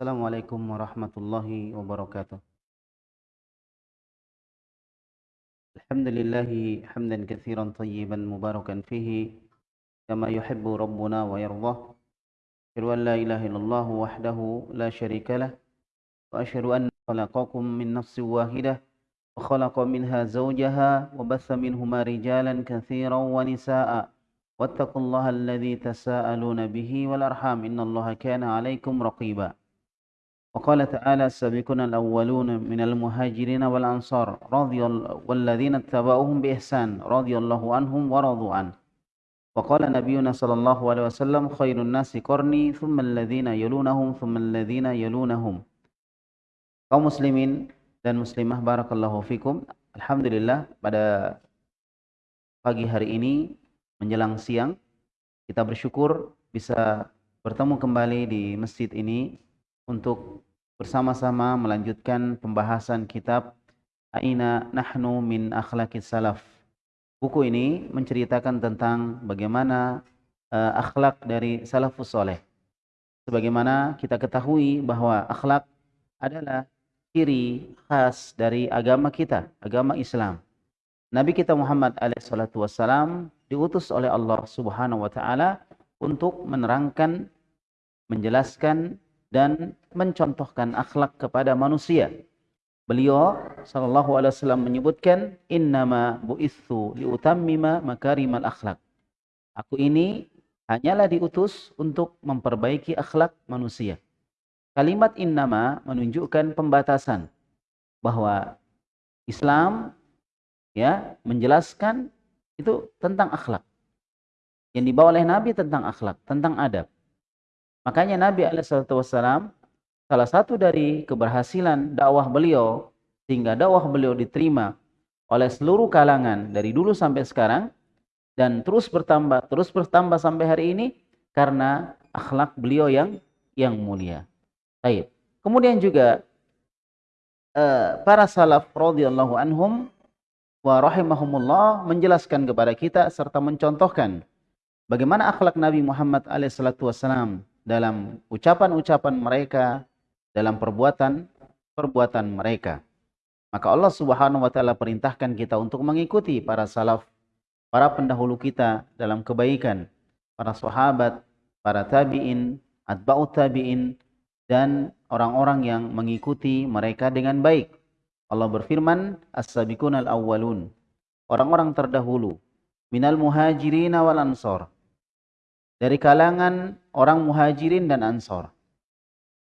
السلام عليكم ورحمة الله وبركاته. الحمد لله حمدا كثيرا طيبا مباركا فيه كما يحب ربنا ويرضاه. أشهد أن لا إله إلا الله وحده لا شريك له. وأشهد أن خلقكم من نفس واحدة وخلق منها زوجها وبث منهما رجالا كثيرا ونساء. واتقوا الله الذي تساءلون به والأرحام إن الله كان عليكم رقيبا. وقال تعالى السابقون الأولون من المهاجرين والأنصار رضي والذين اتبعوهم بإحسان رضي الله عنهم ورضوا عنه وقال نبينا صلى الله عليه وسلم خير الناس قرني ثم الذين يلونهم ثم الذين يلونهم kaum muslimin dan muslimah barakallahu fikum Alhamdulillah pada pagi hari ini menjelang siang kita bersyukur bisa bertemu kembali di masjid ini untuk bersama-sama melanjutkan pembahasan kitab Aina Nahnu min Akhlaqis Salaf. Buku ini menceritakan tentang bagaimana uh, akhlak dari salafus soleh. Sebagaimana kita ketahui bahwa akhlak adalah ciri khas dari agama kita, agama Islam. Nabi kita Muhammad alaihissalatu wassalam diutus oleh Allah subhanahu wa ta'ala untuk menerangkan, menjelaskan, dan mencontohkan akhlak kepada manusia. Beliau sallallahu alaihi wasallam menyebutkan innama bu'itsu liutammima makarimal akhlak. Aku ini hanyalah diutus untuk memperbaiki akhlak manusia. Kalimat innama menunjukkan pembatasan bahwa Islam ya menjelaskan itu tentang akhlak. Yang dibawa oleh Nabi tentang akhlak, tentang adab. Makanya Nabi Alaihissalam salah satu dari keberhasilan dakwah beliau sehingga dakwah beliau diterima oleh seluruh kalangan dari dulu sampai sekarang dan terus bertambah terus bertambah sampai hari ini karena akhlak beliau yang yang mulia. Baik. Kemudian juga uh, para salaf radhiyallahu anhum wa rahimahumullah menjelaskan kepada kita serta mencontohkan bagaimana akhlak Nabi Muhammad alaihissalatu wassalam dalam ucapan-ucapan mereka, dalam perbuatan-perbuatan mereka. Maka Allah Subhanahu wa taala perintahkan kita untuk mengikuti para salaf, para pendahulu kita dalam kebaikan, para sahabat, para tabi'in, atba'ut tabi'in dan orang-orang yang mengikuti mereka dengan baik. Allah berfirman, "As-sabiqunal awwalun." Orang-orang terdahulu minal muhajirin wal ansor dari kalangan orang muhajirin dan ansor.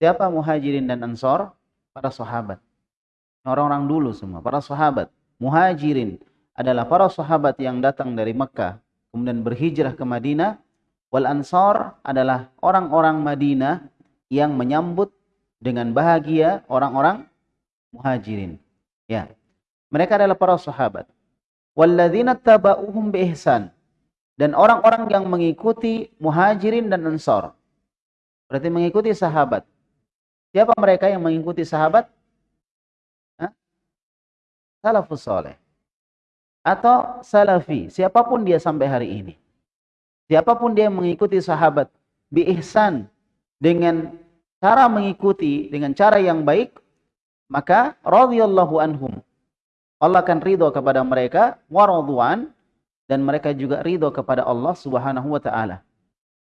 Siapa muhajirin dan ansor? Para sahabat. Orang-orang dulu semua, para sahabat. Muhajirin adalah para sahabat yang datang dari Mekah, kemudian berhijrah ke Madinah. Wal ansor adalah orang-orang Madinah yang menyambut dengan bahagia orang-orang muhajirin. Ya. Mereka adalah para sahabat. Walladzina taba'uhum bi ihsan dan orang-orang yang mengikuti muhajirin dan ansor. Berarti mengikuti sahabat. Siapa mereka yang mengikuti sahabat? Hah? Salafus soleh. Atau salafi. Siapa pun dia sampai hari ini. Siapa pun dia mengikuti sahabat. Bi ihsan. Dengan cara mengikuti. Dengan cara yang baik. Maka radhiyallahu anhum. Allah akan ridho kepada mereka. Waradhuan dan mereka juga ridho kepada Allah Subhanahu wa taala.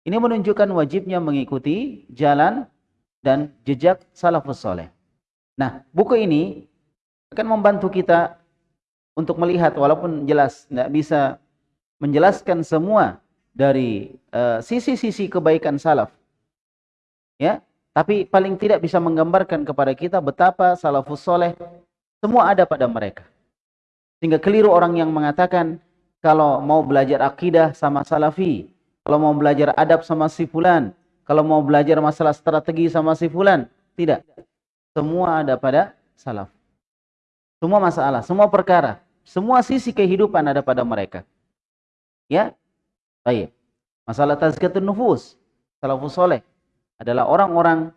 Ini menunjukkan wajibnya mengikuti jalan dan jejak salafus soleh. Nah, buku ini akan membantu kita untuk melihat walaupun jelas tidak bisa menjelaskan semua dari eh, sisi-sisi uh, kebaikan salaf. Ya, tapi paling tidak bisa menggambarkan kepada kita betapa salafus soleh semua ada pada mereka. Sehingga keliru orang yang mengatakan kalau mau belajar akidah sama salafi, kalau mau belajar adab sama si fulan, kalau mau belajar masalah strategi sama si fulan, tidak. Semua ada pada salaf. Semua masalah, semua perkara, semua sisi kehidupan ada pada mereka. Ya? Baik. Masalah tazkiyatun nufus, salafus soleh adalah orang-orang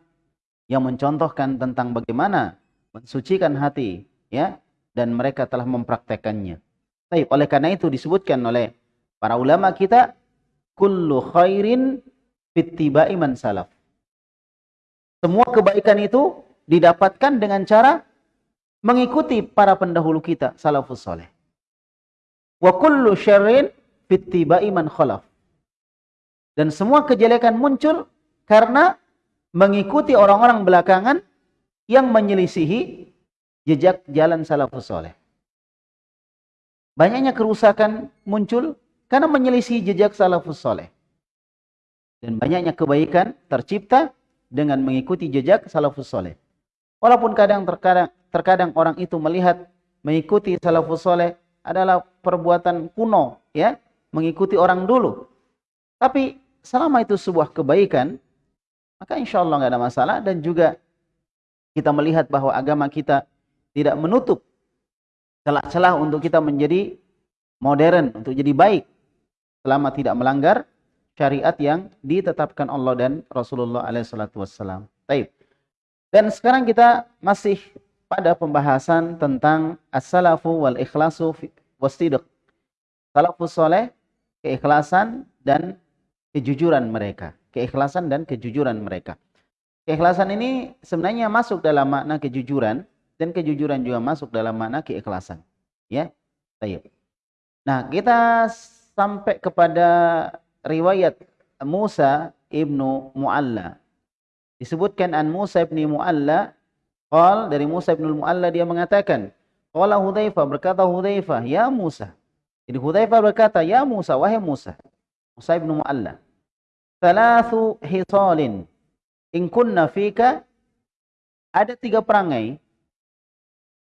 yang mencontohkan tentang bagaimana mensucikan hati, ya, dan mereka telah mempraktekannya. Baik, oleh karena itu disebutkan oleh para ulama kita kullu khairin fittiba'i man salaf. Semua kebaikan itu didapatkan dengan cara mengikuti para pendahulu kita, salafus soleh. Wa kullu syarrin fittiba'i man khalaf. Dan semua kejelekan muncul karena mengikuti orang-orang belakangan yang menyelisihi jejak jalan salafus soleh. Banyaknya kerusakan muncul karena menyelisih jejak salafus soleh. Dan banyaknya kebaikan tercipta dengan mengikuti jejak salafus soleh. Walaupun kadang terkadang, terkadang orang itu melihat mengikuti salafus soleh adalah perbuatan kuno, ya, mengikuti orang dulu. Tapi selama itu sebuah kebaikan, maka insya Allah nggak ada masalah dan juga kita melihat bahwa agama kita tidak menutup celah-celah untuk kita menjadi modern, untuk jadi baik selama tidak melanggar syariat yang ditetapkan Allah dan Rasulullah alaihissalatu wassalam. Taib. Dan sekarang kita masih pada pembahasan tentang as-salafu wal ikhlasu wasidq. Salafus soleh, keikhlasan dan kejujuran mereka. Keikhlasan dan kejujuran mereka. Keikhlasan ini sebenarnya masuk dalam makna kejujuran dan kejujuran juga masuk dalam makna keikhlasan. Ya, Baik. Nah, kita sampai kepada riwayat Musa ibnu Mualla. Disebutkan an Musa ibnu Mualla, qal dari Musa ibnu Mualla dia mengatakan, qala Hudzaifah berkata Hudzaifah, ya Musa. Jadi Hudzaifah berkata, ya Musa, wahai Musa. Musa ibnu Mualla. Thalathu hisalin in kunna fika ada tiga perangai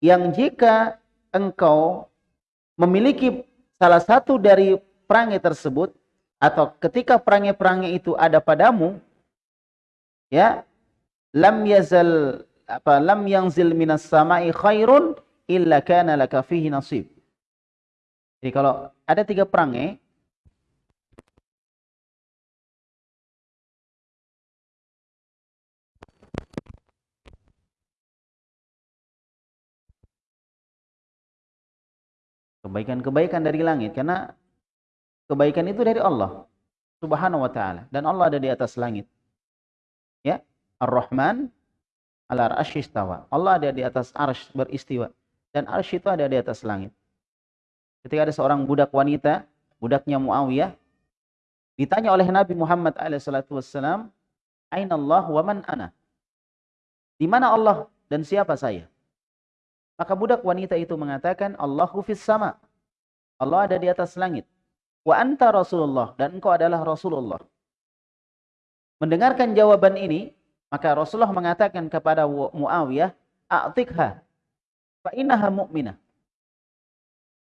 yang jika engkau memiliki salah satu dari perangai tersebut atau ketika perangai-perangai itu ada padamu ya lam yazal apa lam yanzil minas sama'i khairun illa kana laka fihi nasib. Jadi kalau ada tiga perangai Kebaikan-kebaikan dari langit. Karena kebaikan itu dari Allah. Subhanahu wa ta'ala. Dan Allah ada di atas langit. Ya. Ar-Rahman ala istawa. Allah ada di atas arsh beristiwa. Dan arsh itu ada di atas langit. Ketika ada seorang budak wanita, budaknya Muawiyah, ditanya oleh Nabi Muhammad SAW, Aina Allah wa man ana? Di mana Allah dan siapa saya? Maka budak wanita itu mengatakan, Allahu fis sama. Allah ada di atas langit. Wa anta Rasulullah. Dan engkau adalah Rasulullah. Mendengarkan jawaban ini, maka Rasulullah mengatakan kepada Muawiyah, A'tikha, fa innaha mu'minah.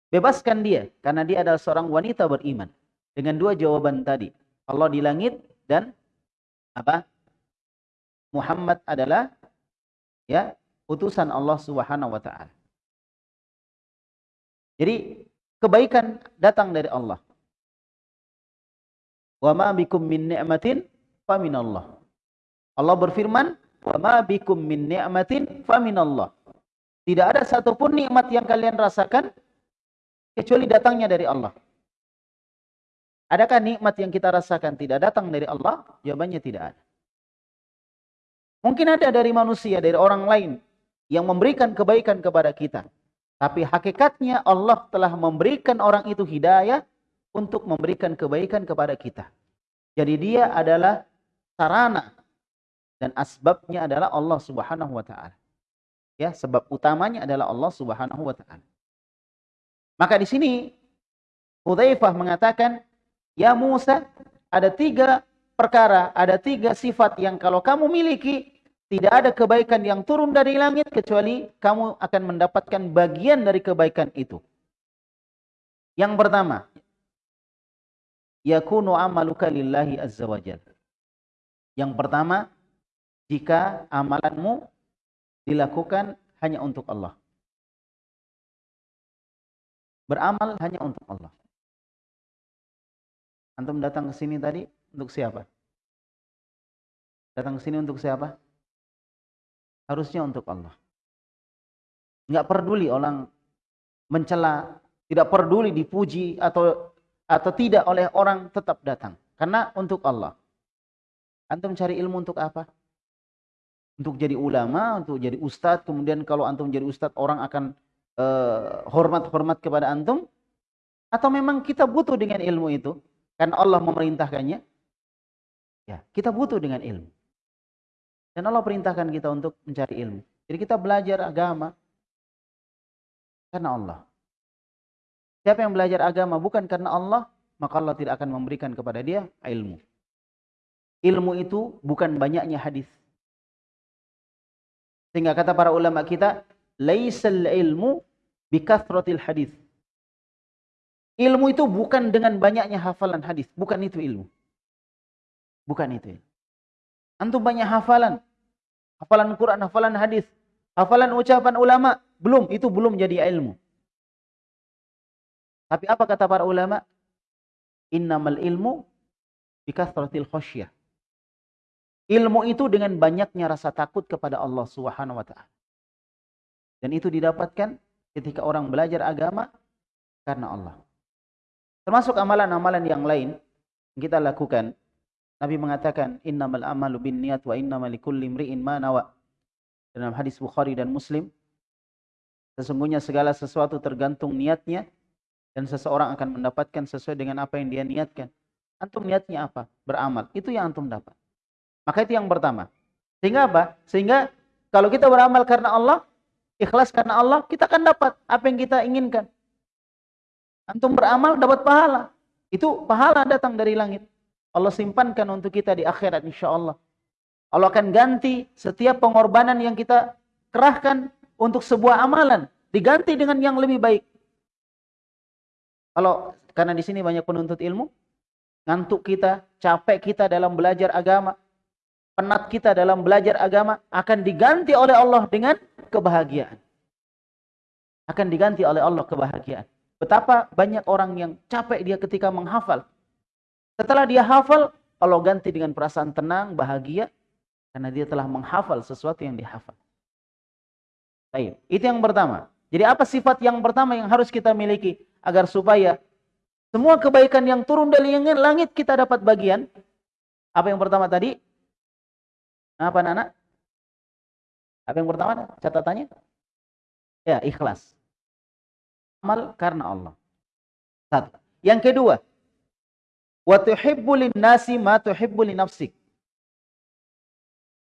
Bebaskan dia, karena dia adalah seorang wanita beriman. Dengan dua jawaban tadi. Allah di langit dan apa? Muhammad adalah ya utusan Allah Subhanahu wa taala. Jadi kebaikan datang dari Allah. Wa ma bikum min ni'matin fa Allah. Allah berfirman, "Wa ma bikum min ni'matin fa Allah." Tidak ada satupun nikmat yang kalian rasakan kecuali datangnya dari Allah. Adakah nikmat yang kita rasakan tidak datang dari Allah? Jawabannya tidak ada. Mungkin ada dari manusia, dari orang lain yang memberikan kebaikan kepada kita. Tapi hakikatnya Allah telah memberikan orang itu hidayah untuk memberikan kebaikan kepada kita. Jadi dia adalah sarana dan asbabnya adalah Allah Subhanahu wa taala. Ya, sebab utamanya adalah Allah Subhanahu wa taala. Maka di sini Hudzaifah mengatakan, "Ya Musa, ada tiga perkara, ada tiga sifat yang kalau kamu miliki, tidak ada kebaikan yang turun dari langit kecuali kamu akan mendapatkan bagian dari kebaikan itu. Yang pertama, yakunu amaluka lillahi azza wajal. Yang pertama, jika amalanmu dilakukan hanya untuk Allah. Beramal hanya untuk Allah. Antum datang ke sini tadi untuk siapa? Datang ke sini untuk siapa? Harusnya untuk Allah. Enggak peduli orang mencela, tidak peduli dipuji atau atau tidak oleh orang tetap datang karena untuk Allah. Antum cari ilmu untuk apa? untuk jadi ulama, untuk jadi ustadz, kemudian kalau antum jadi ustadz orang akan uh, hormat-hormat kepada antum? Atau memang kita butuh dengan ilmu itu? Karena Allah memerintahkannya? Ya, kita butuh dengan ilmu. Dan Allah perintahkan kita untuk mencari ilmu. Jadi kita belajar agama karena Allah. Siapa yang belajar agama bukan karena Allah, maka Allah tidak akan memberikan kepada dia ilmu. Ilmu itu bukan banyaknya hadis. Sehingga kata para ulama kita, laisal ilmu bikathratil hadis. Ilmu itu bukan dengan banyaknya hafalan hadis, bukan itu ilmu. Bukan itu. Antum banyak hafalan, hafalan Quran, hafalan hadis, hafalan ucapan ulama, belum itu belum jadi ilmu. Tapi apa kata para ulama? Innamal ilmu bikathratil khasyah. Ilmu itu dengan banyaknya rasa takut kepada Allah Subhanahu wa taala. Dan itu didapatkan ketika orang belajar agama karena Allah. Termasuk amalan-amalan yang lain kita lakukan. Nabi mengatakan innamal amalu binniyat wa innamal likulli imri'in ma nawa. Dalam hadis Bukhari dan Muslim, sesungguhnya segala sesuatu tergantung niatnya dan seseorang akan mendapatkan sesuai dengan apa yang dia niatkan. Antum niatnya apa? Beramal. Itu yang antum dapat. Maka itu yang pertama. Sehingga apa? Sehingga kalau kita beramal karena Allah, ikhlas karena Allah, kita akan dapat apa yang kita inginkan. Antum beramal dapat pahala. Itu pahala datang dari langit. Allah simpankan untuk kita di akhirat insya Allah. Allah akan ganti setiap pengorbanan yang kita kerahkan untuk sebuah amalan. Diganti dengan yang lebih baik. Kalau karena di sini banyak penuntut ilmu, ngantuk kita, capek kita dalam belajar agama, penat kita dalam belajar agama akan diganti oleh Allah dengan kebahagiaan. Akan diganti oleh Allah kebahagiaan. Betapa banyak orang yang capek dia ketika menghafal. Setelah dia hafal, Allah ganti dengan perasaan tenang, bahagia, karena dia telah menghafal sesuatu yang dihafal. Baik, itu yang pertama. Jadi apa sifat yang pertama yang harus kita miliki agar supaya semua kebaikan yang turun dari langit kita dapat bagian? Apa yang pertama tadi? Apa anak-anak? Apa yang pertama catatannya? Ya, ikhlas. Amal karena Allah. Satu. Yang kedua, wa tuhibbu nasi ma tuhibbu nafsik.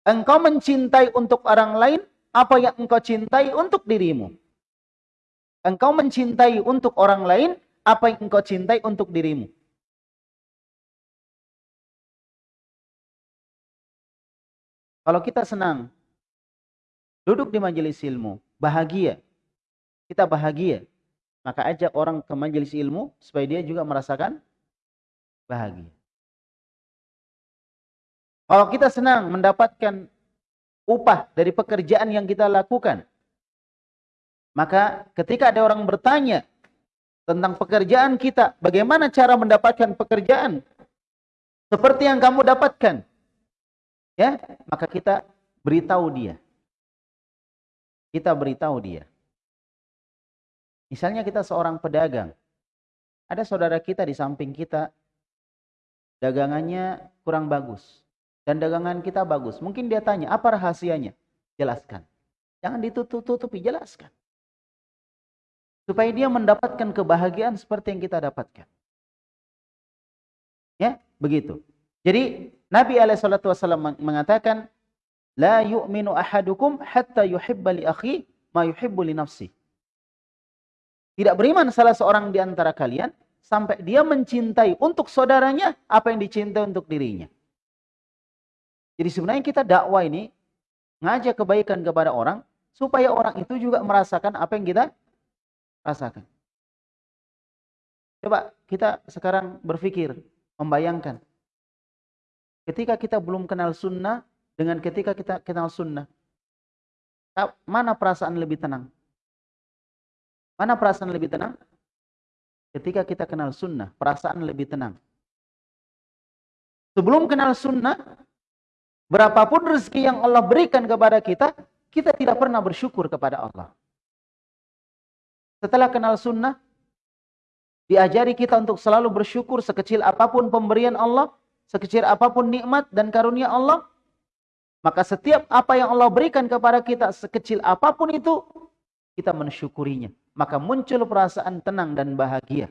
Engkau mencintai untuk orang lain apa yang engkau cintai untuk dirimu. Engkau mencintai untuk orang lain apa yang engkau cintai untuk dirimu. Kalau kita senang duduk di majelis ilmu, bahagia, kita bahagia, maka ajak orang ke majelis ilmu supaya dia juga merasakan bahagia. Kalau kita senang mendapatkan upah dari pekerjaan yang kita lakukan, maka ketika ada orang bertanya tentang pekerjaan kita, bagaimana cara mendapatkan pekerjaan seperti yang kamu dapatkan? ya maka kita beritahu dia kita beritahu dia misalnya kita seorang pedagang ada saudara kita di samping kita dagangannya kurang bagus dan dagangan kita bagus. Mungkin dia tanya apa rahasianya? Jelaskan. Jangan ditutup-tutupi jelaskan. Supaya dia mendapatkan kebahagiaan seperti yang kita dapatkan. Ya begitu. Jadi Nabi SAW mengatakan, La yu'minu ahadukum hatta yuhibba li akhi ma yuhibbu li nafsi. Tidak beriman salah seorang di antara kalian sampai dia mencintai untuk saudaranya apa yang dicintai untuk dirinya. Jadi sebenarnya kita dakwah ini ngajak kebaikan kepada orang supaya orang itu juga merasakan apa yang kita rasakan. Coba kita sekarang berpikir, membayangkan Ketika kita belum kenal sunnah dengan ketika kita kenal sunnah. Mana perasaan lebih tenang? Mana perasaan lebih tenang? Ketika kita kenal sunnah, perasaan lebih tenang. Sebelum kenal sunnah, berapapun rezeki yang Allah berikan kepada kita, kita tidak pernah bersyukur kepada Allah. Setelah kenal sunnah, diajari kita untuk selalu bersyukur sekecil apa pun pemberian Allah, sekecil apa pun nikmat dan karunia Allah, Maka setiap apa yang Allah berikan kepada kita sekecil apa pun itu kita mensyukurinya. Maka muncul perasaan tenang dan bahagia.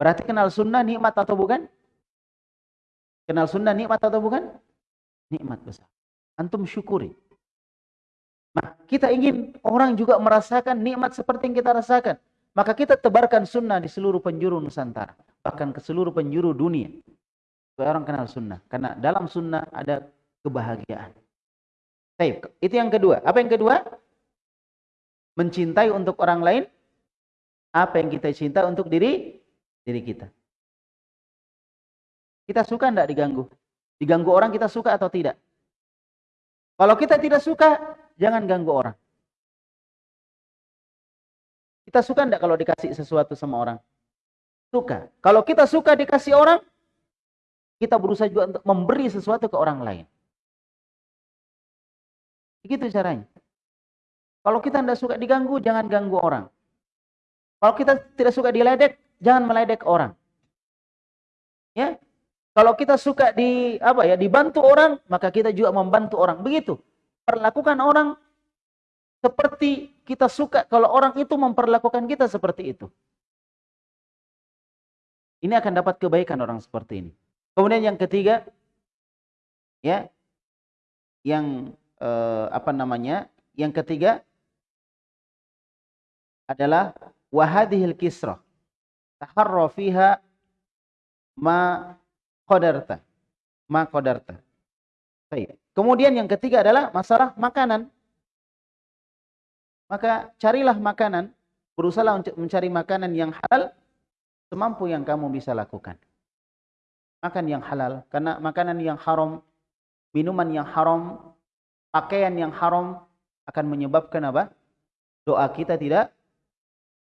Berarti kenal sunnah nikmat atau bukan? Kenal sunnah nikmat atau bukan? Nikmat besar. Antum syukuri. Nah, kita ingin orang juga merasakan nikmat seperti yang kita rasakan. Maka kita tebarkan sunnah di seluruh penjuru Nusantara. Bahkan ke seluruh penjuru dunia. Supaya orang kenal sunnah. Karena dalam sunnah ada kebahagiaan. Baik, itu yang kedua. Apa yang kedua? Mencintai untuk orang lain. Apa yang kita cinta untuk diri diri kita. Kita suka tidak diganggu? Diganggu orang kita suka atau tidak? Kalau kita tidak suka, jangan ganggu orang. Kita suka enggak kalau dikasih sesuatu sama orang? Suka. Kalau kita suka dikasih orang, kita berusaha juga untuk memberi sesuatu ke orang lain. Begitu caranya. Kalau kita tidak suka diganggu, jangan ganggu orang. Kalau kita tidak suka diledek, jangan meledek orang. Ya. Kalau kita suka di apa ya, dibantu orang, maka kita juga membantu orang. Begitu. Perlakukan orang seperti kita suka kalau orang itu memperlakukan kita seperti itu. Ini akan dapat kebaikan orang seperti ini. Kemudian yang ketiga, ya, yang eh, apa namanya? Yang ketiga adalah wahadihil kisrah. Taharra fiha ma qadarta. Ma qadarta. Kemudian yang ketiga adalah masalah makanan. Maka carilah makanan, berusaha untuk mencari makanan yang halal semampu yang kamu bisa lakukan. Makan yang halal, karena makanan yang haram, minuman yang haram, pakaian yang haram akan menyebabkan apa? Doa kita tidak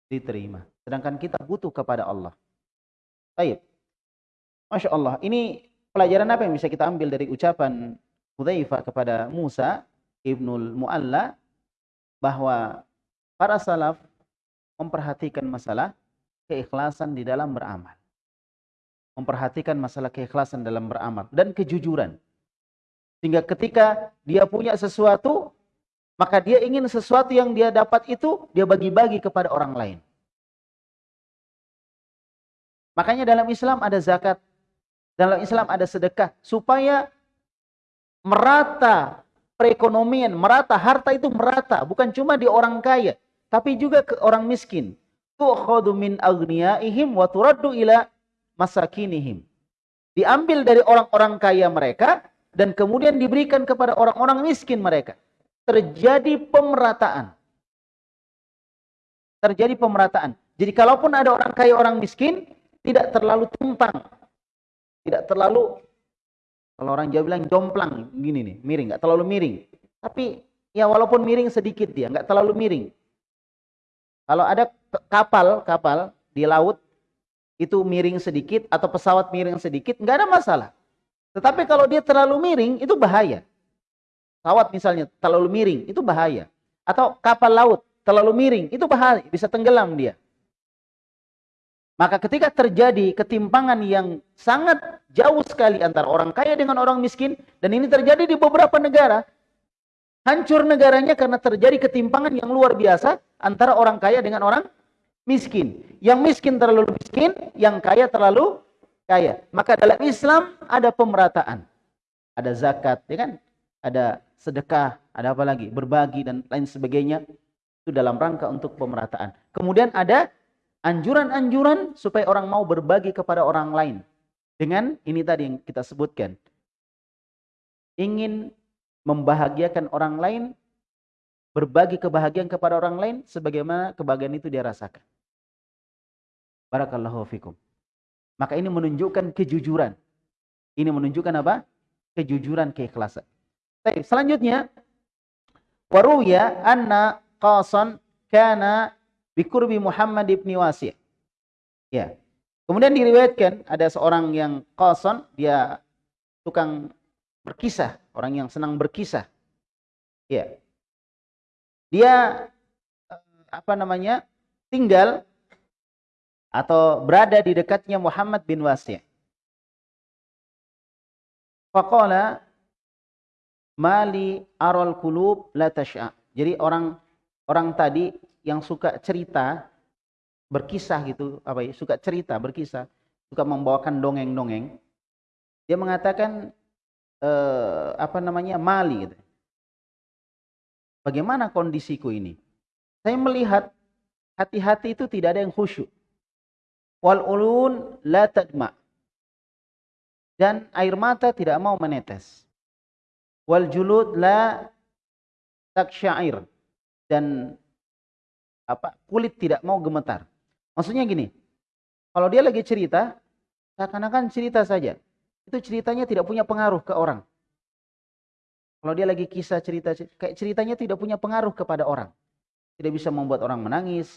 diterima. Sedangkan kita butuh kepada Allah. Baik. Masya Allah. Ini pelajaran apa yang bisa kita ambil dari ucapan Hudzaifah kepada Musa ibnul Mu'alla bahwa para salaf memperhatikan masalah keikhlasan di dalam beramal. Memperhatikan masalah keikhlasan dalam beramal dan kejujuran. Sehingga ketika dia punya sesuatu, maka dia ingin sesuatu yang dia dapat itu dia bagi-bagi kepada orang lain. Makanya dalam Islam ada zakat, dalam Islam ada sedekah supaya merata perekonomian merata, harta itu merata, bukan cuma di orang kaya, tapi juga ke orang miskin. Tu'khadhu min aghniyaihim wa turaddu ila masakinihim. Diambil dari orang-orang kaya mereka dan kemudian diberikan kepada orang-orang miskin mereka. Terjadi pemerataan. Terjadi pemerataan. Jadi kalaupun ada orang kaya orang miskin, tidak terlalu tumpang. Tidak terlalu kalau orang Jawa bilang jomplang gini nih, miring, nggak terlalu miring. Tapi ya walaupun miring sedikit dia, nggak terlalu miring. Kalau ada kapal, kapal di laut itu miring sedikit atau pesawat miring sedikit, nggak ada masalah. Tetapi kalau dia terlalu miring itu bahaya. Pesawat misalnya terlalu miring itu bahaya. Atau kapal laut terlalu miring itu bahaya, bisa tenggelam dia. Maka ketika terjadi ketimpangan yang sangat jauh sekali antara orang kaya dengan orang miskin, dan ini terjadi di beberapa negara, hancur negaranya karena terjadi ketimpangan yang luar biasa antara orang kaya dengan orang miskin. Yang miskin terlalu miskin, yang kaya terlalu kaya. Maka dalam Islam ada pemerataan. Ada zakat, ya kan? Ada sedekah, ada apa lagi? Berbagi dan lain sebagainya. Itu dalam rangka untuk pemerataan. Kemudian ada anjuran-anjuran supaya orang mau berbagi kepada orang lain. Dengan ini tadi yang kita sebutkan. Ingin membahagiakan orang lain, berbagi kebahagiaan kepada orang lain, sebagaimana kebahagiaan itu dia rasakan. Barakallahu fikum. Maka ini menunjukkan kejujuran. Ini menunjukkan apa? Kejujuran, keikhlasan. Baik, selanjutnya waruya anna qasan kana bikurbi Muhammad ibni Wasi'. Ya. Kemudian diriwayatkan ada seorang yang qasan, dia tukang berkisah, orang yang senang berkisah. Ya. Dia eh, apa namanya? tinggal atau berada di dekatnya Muhammad bin Wasi'. Faqala mali arol kulub la tasya. Jadi orang orang tadi yang suka cerita berkisah gitu, apa ya, suka cerita, berkisah, suka membawakan dongeng-dongeng. Dia mengatakan eh, apa namanya? mali gitu. Bagaimana kondisiku ini? Saya melihat hati-hati itu tidak ada yang khusyuk. Wal ulun la tadma. Dan air mata tidak mau menetes. Wal julud la taksyair. Dan apa kulit tidak mau gemetar. Maksudnya gini, kalau dia lagi cerita, seakan-akan cerita saja. Itu ceritanya tidak punya pengaruh ke orang. Kalau dia lagi kisah cerita, kayak ceritanya tidak punya pengaruh kepada orang. Tidak bisa membuat orang menangis,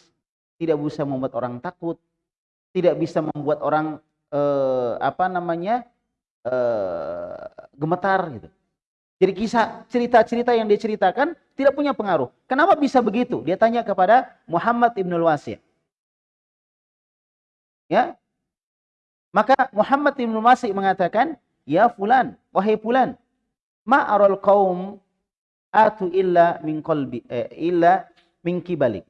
tidak bisa membuat orang takut, tidak bisa membuat orang eh, apa namanya eh, gemetar gitu. Jadi kisah cerita-cerita yang dia ceritakan tidak punya pengaruh. Kenapa bisa begitu? Dia tanya kepada Muhammad Ibnul Wasi'. Ya. Maka Muhammad Ibnul Wasi' mengatakan, "Ya fulan, wahai fulan, ma aral atu illa min qalbi eh, illa min kibalik."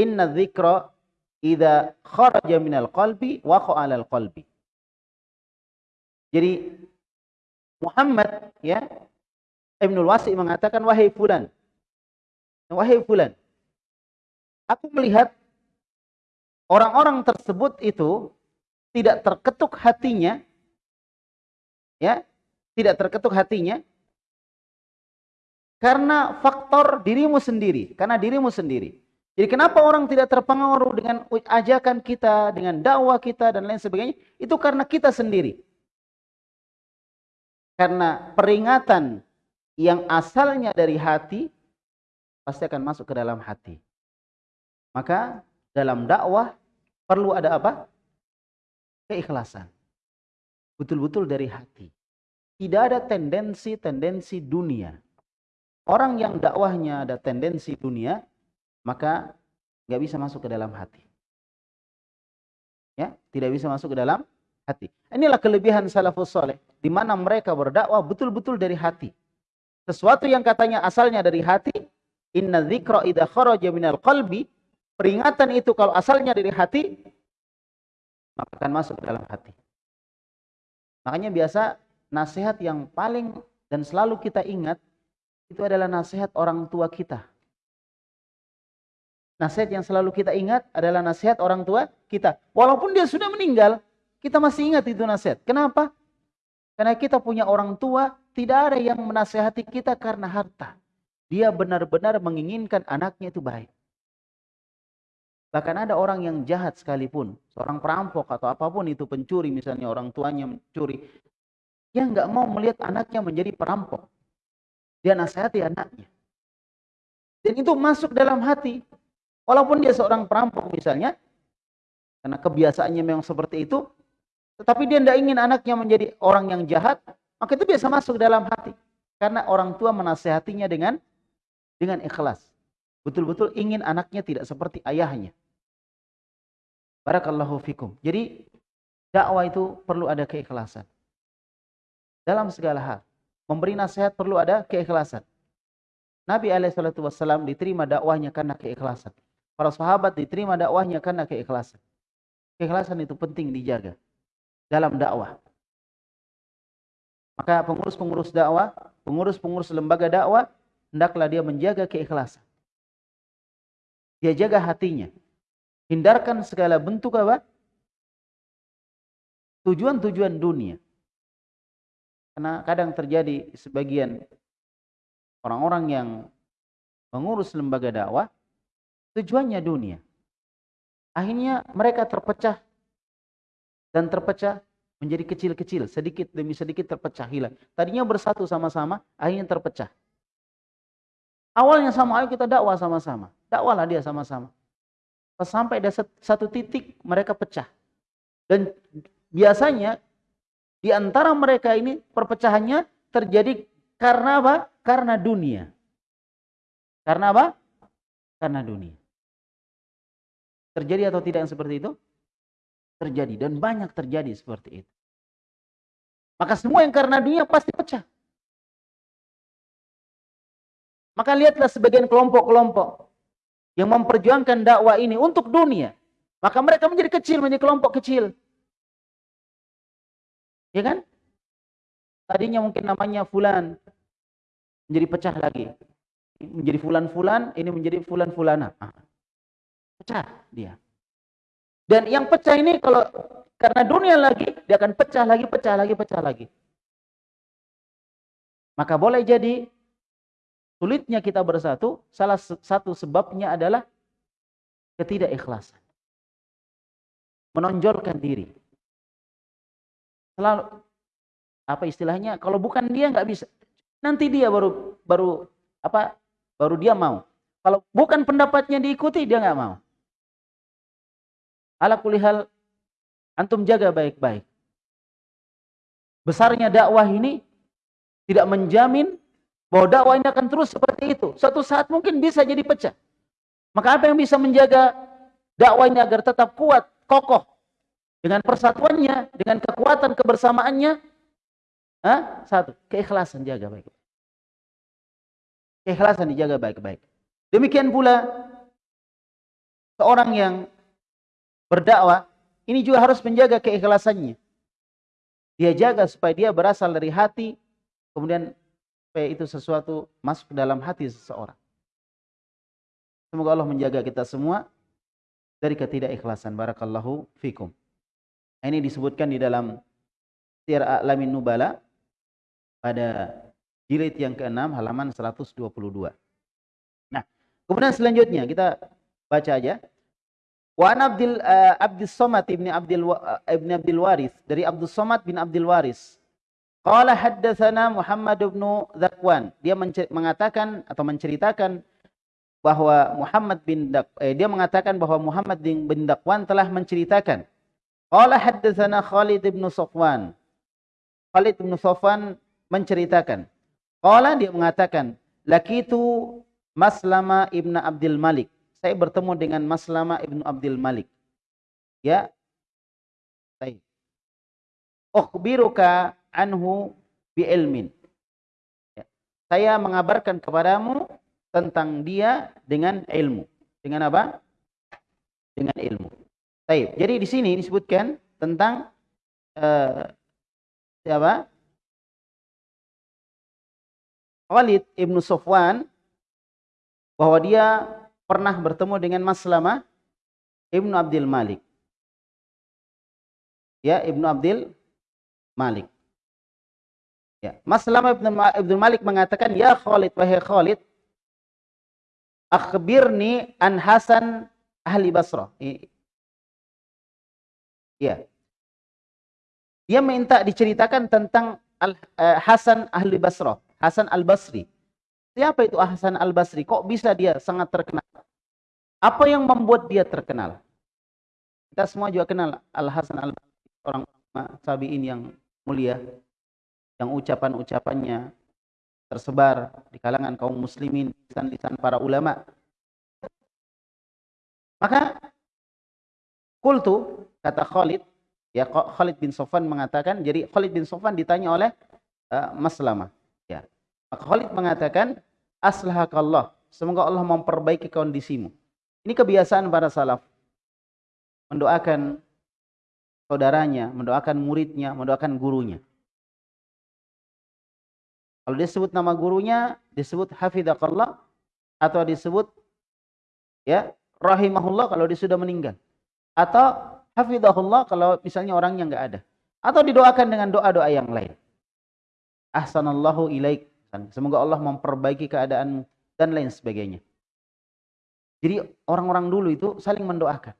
Inna dzikra idza kharaja minal qalbi waqa 'alal qalbi. Jadi Muhammad ya Ibnul Wasi mengatakan wahai fulan. Wahai fulan. Aku melihat orang-orang tersebut itu tidak terketuk hatinya ya, tidak terketuk hatinya karena faktor dirimu sendiri, karena dirimu sendiri. Jadi kenapa orang tidak terpengaruh dengan ajakan kita, dengan dakwah kita dan lain sebagainya? Itu karena kita sendiri. Karena peringatan yang asalnya dari hati pasti akan masuk ke dalam hati. Maka dalam dakwah perlu ada apa? Keikhlasan. Betul-betul dari hati. Tidak ada tendensi-tendensi dunia. Orang yang dakwahnya ada tendensi dunia, maka nggak bisa masuk ke dalam hati. Ya, tidak bisa masuk ke dalam hati. Inilah kelebihan salafus soleh. Di mana mereka berdakwah betul-betul dari hati. Sesuatu yang katanya asalnya dari hati. Inna dzikra idha kharaja minal qalbi. Peringatan itu kalau asalnya dari hati. Maka akan masuk ke dalam hati. Makanya biasa nasihat yang paling dan selalu kita ingat. Itu adalah nasihat orang tua kita. Nasihat yang selalu kita ingat adalah nasihat orang tua kita. Walaupun dia sudah meninggal, kita masih ingat itu nasihat. Kenapa? Karena kita punya orang tua, tidak ada yang menasehati kita karena harta. Dia benar-benar menginginkan anaknya itu baik. Bahkan ada orang yang jahat sekalipun, seorang perampok atau apa pun itu pencuri, misalnya orang tuanya mencuri, dia nggak mau melihat anaknya menjadi perampok. Dia nasihati anaknya. Dan itu masuk dalam hati. Walaupun dia seorang perampok misalnya, karena kebiasaannya memang seperti itu, tetapi dia tidak ingin anaknya menjadi orang yang jahat, maka itu biasa masuk dalam hati. Karena orang tua menasehatinya dengan dengan ikhlas. Betul-betul ingin anaknya tidak seperti ayahnya. Barakallahu fikum. Jadi dakwah itu perlu ada keikhlasan. Dalam segala hal. Memberi nasihat perlu ada keikhlasan. Nabi SAW diterima dakwahnya karena keikhlasan. Para sahabat diterima dakwahnya karena keikhlasan. Keikhlasan itu penting dijaga dalam dakwah. Maka pengurus-pengurus dakwah, pengurus-pengurus lembaga dakwah, hendaklah dia menjaga keikhlasan. Dia jaga hatinya. Hindarkan segala bentuk apa? Tujuan-tujuan dunia. Karena kadang terjadi sebagian orang-orang yang mengurus lembaga dakwah, tujuannya dunia. Akhirnya mereka terpecah dan terpecah menjadi kecil-kecil, sedikit demi sedikit terpecah hilang. Tadinya bersatu sama-sama, akhirnya terpecah. Awalnya sama, ayo kita dakwah sama-sama. Dakwahlah dia sama-sama. Sampai ada satu titik mereka pecah. Dan biasanya di antara mereka ini perpecahannya terjadi karena apa? Karena dunia. Karena apa? Karena dunia. Terjadi atau tidak yang seperti itu? Terjadi dan banyak terjadi seperti itu. Maka semua yang karena dunia pasti pecah. Maka lihatlah sebagian kelompok-kelompok yang memperjuangkan dakwah ini untuk dunia. Maka mereka menjadi kecil, menjadi kelompok kecil. Ya kan? Tadinya mungkin namanya fulan. Menjadi pecah lagi. Menjadi fulan-fulan, ini menjadi fulan-fulana. Ah. Pecah dia. Dan yang pecah ini kalau karena dunia lagi, dia akan pecah lagi, pecah lagi, pecah lagi. Maka boleh jadi sulitnya kita bersatu, salah satu sebabnya adalah ketidakikhlasan. Menonjolkan diri. Selalu apa istilahnya? Kalau bukan dia nggak bisa. Nanti dia baru baru apa? Baru dia mau. Kalau bukan pendapatnya diikuti dia nggak mau. Ala kulihal Antum jaga baik-baik. Besarnya dakwah ini tidak menjamin bahwa dakwah ini akan terus seperti itu. Suatu saat mungkin bisa jadi pecah. Maka apa yang bisa menjaga dakwah ini agar tetap kuat, kokoh dengan persatuannya, dengan kekuatan kebersamaannya? Hah? Satu, keikhlasan jaga baik-baik. Keikhlasan dijaga baik-baik. Demikian pula seorang yang berdakwah ini juga harus menjaga keikhlasannya. Dia jaga supaya dia berasal dari hati, kemudian supaya itu sesuatu masuk dalam hati seseorang. Semoga Allah menjaga kita semua dari ketidakikhlasan. Barakallahu fikum. Ini disebutkan di dalam Sir A'lamin Nubala pada jilid yang ke-6 halaman 122. Nah, kemudian selanjutnya kita baca aja. Wa an Abdul uh, Abdul Somad ibni Abdul uh, ibni Abdul Waris dari Abdul Somad bin Abdul Waris. Qala haddatsana Muhammad bin Zakwan. Dia mengatakan atau menceritakan bahwa Muhammad bin Dak eh, dia mengatakan bahwa Muhammad bin, Dakwan telah menceritakan. Qala haddatsana Khalid bin Safwan. Khalid bin Safwan menceritakan. Qala dia mengatakan, lakitu Maslama ibn Abdul Malik saya bertemu dengan Maslama Ibnu Abdul Malik. Ya. Baik. Ukhbiruka anhu bi ilmin. Ya. Saya mengabarkan kepadamu tentang dia dengan ilmu. Dengan apa? Dengan ilmu. Baik. Jadi di sini disebutkan tentang uh, siapa? Khalid Ibnu Sofwan bahwa dia pernah bertemu dengan Maslama Ibnu Abdul Malik. Ya, Ibnu Abdul Malik. Ya, Maslama Ibnu Abdul Malik mengatakan, "Ya Khalid, wahai Khalid, akhbirni an Hasan ahli Basrah." Ya. Dia minta diceritakan tentang Al, uh, Hasan ahli Basrah, Hasan al-Basri. Siapa itu Hasan al-Basri? Kok bisa dia sangat terkenal? Apa yang membuat dia terkenal? Kita semua juga kenal Al-Hasan al-Basri, orang sabiin yang mulia, yang ucapan-ucapannya tersebar di kalangan kaum muslimin, lisan-lisan para ulama. Maka kultu kata Khalid, ya Khalid bin Sofan mengatakan, jadi Khalid bin Sofan ditanya oleh uh, Maslama. Ya. Khalid mengatakan, aslahakallah. Semoga Allah memperbaiki kondisimu. Ini kebiasaan para salaf. Mendoakan saudaranya, mendoakan muridnya, mendoakan gurunya. Kalau disebut nama gurunya, disebut hafidhakallah atau disebut ya rahimahullah kalau dia sudah meninggal. Atau hafidhahullah kalau misalnya orangnya enggak ada. Atau didoakan dengan doa-doa yang lain. Ahsanallahu ilaik Semoga Allah memperbaiki keadaanmu dan lain sebagainya. Jadi orang-orang dulu itu saling mendoakan.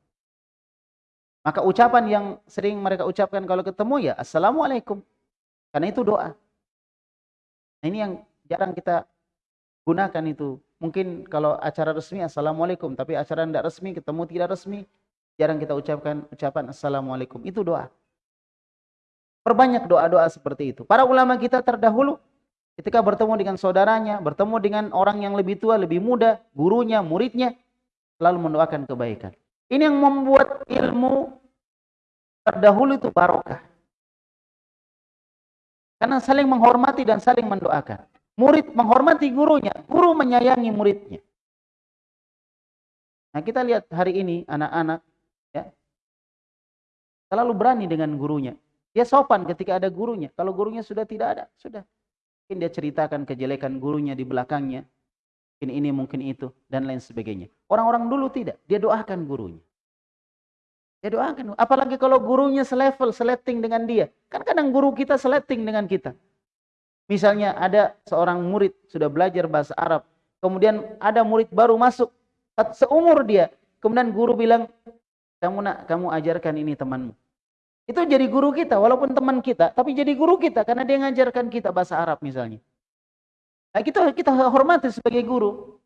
Maka ucapan yang sering mereka ucapkan kalau ketemu ya Assalamualaikum. Karena itu doa. Nah, ini yang jarang kita gunakan itu. Mungkin kalau acara resmi Assalamualaikum. Tapi acara tidak resmi, ketemu tidak resmi. Jarang kita ucapkan ucapan Assalamualaikum. Itu doa. Perbanyak doa-doa seperti itu. Para ulama kita terdahulu Ketika bertemu dengan saudaranya, bertemu dengan orang yang lebih tua, lebih muda, gurunya, muridnya, selalu mendoakan kebaikan. Ini yang membuat ilmu terdahulu itu barokah. Karena saling menghormati dan saling mendoakan. Murid menghormati gurunya, guru menyayangi muridnya. Nah, kita lihat hari ini anak-anak ya. Selalu berani dengan gurunya. Dia sopan ketika ada gurunya. Kalau gurunya sudah tidak ada, sudah. Mungkin dia ceritakan kejelekan gurunya di belakangnya. Mungkin ini, mungkin itu, dan lain sebagainya. Orang-orang dulu tidak. Dia doakan gurunya. Ya doakan. Apalagi kalau gurunya selevel, seleting dengan dia. Kan kadang guru kita seleting dengan kita. Misalnya ada seorang murid sudah belajar bahasa Arab. Kemudian ada murid baru masuk. Seumur dia. Kemudian guru bilang, kamu nak, kamu ajarkan ini temanmu. Itu jadi guru kita, walaupun teman kita, tapi jadi guru kita karena dia ngajarkan kita bahasa Arab misalnya. Nah, kita kita hormati sebagai guru.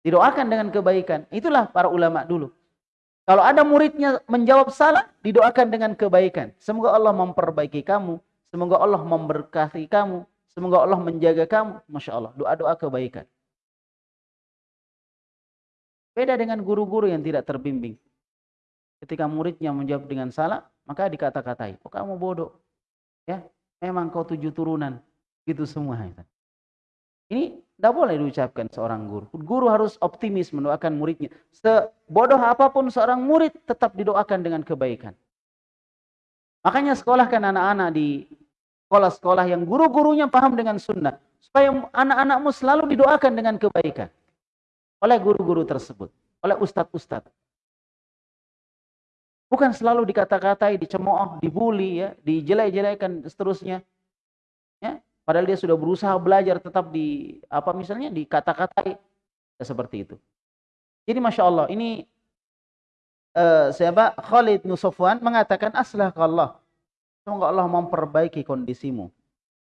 Didoakan dengan kebaikan. Itulah para ulama dulu. Kalau ada muridnya menjawab salah, didoakan dengan kebaikan. Semoga Allah memperbaiki kamu. Semoga Allah memberkati kamu. Semoga Allah menjaga kamu. Masya Allah. Doa-doa kebaikan. Beda dengan guru-guru yang tidak terbimbing. Ketika muridnya menjawab dengan salah, maka dikata-katai. Oh kamu bodoh. Ya, memang kau tujuh turunan. Gitu semua. Ini tidak boleh diucapkan seorang guru. Guru harus optimis mendoakan muridnya. Sebodoh apa pun seorang murid tetap didoakan dengan kebaikan. Makanya sekolahkan anak-anak di sekolah-sekolah yang guru-gurunya paham dengan sunnah. Supaya anak-anakmu selalu didoakan dengan kebaikan. Oleh guru-guru tersebut. Oleh ustadz-ustadz. Bukan selalu dikata-katai, dicemooh, dibully, ya, dijelek-jelekan seterusnya. Ya, Padahal dia sudah berusaha belajar tetap di apa misalnya di kata-katai seperti itu. Jadi masya Allah ini uh, siapa Khalid Nusofwan mengatakan aslah Allah. Semoga Allah memperbaiki kondisimu.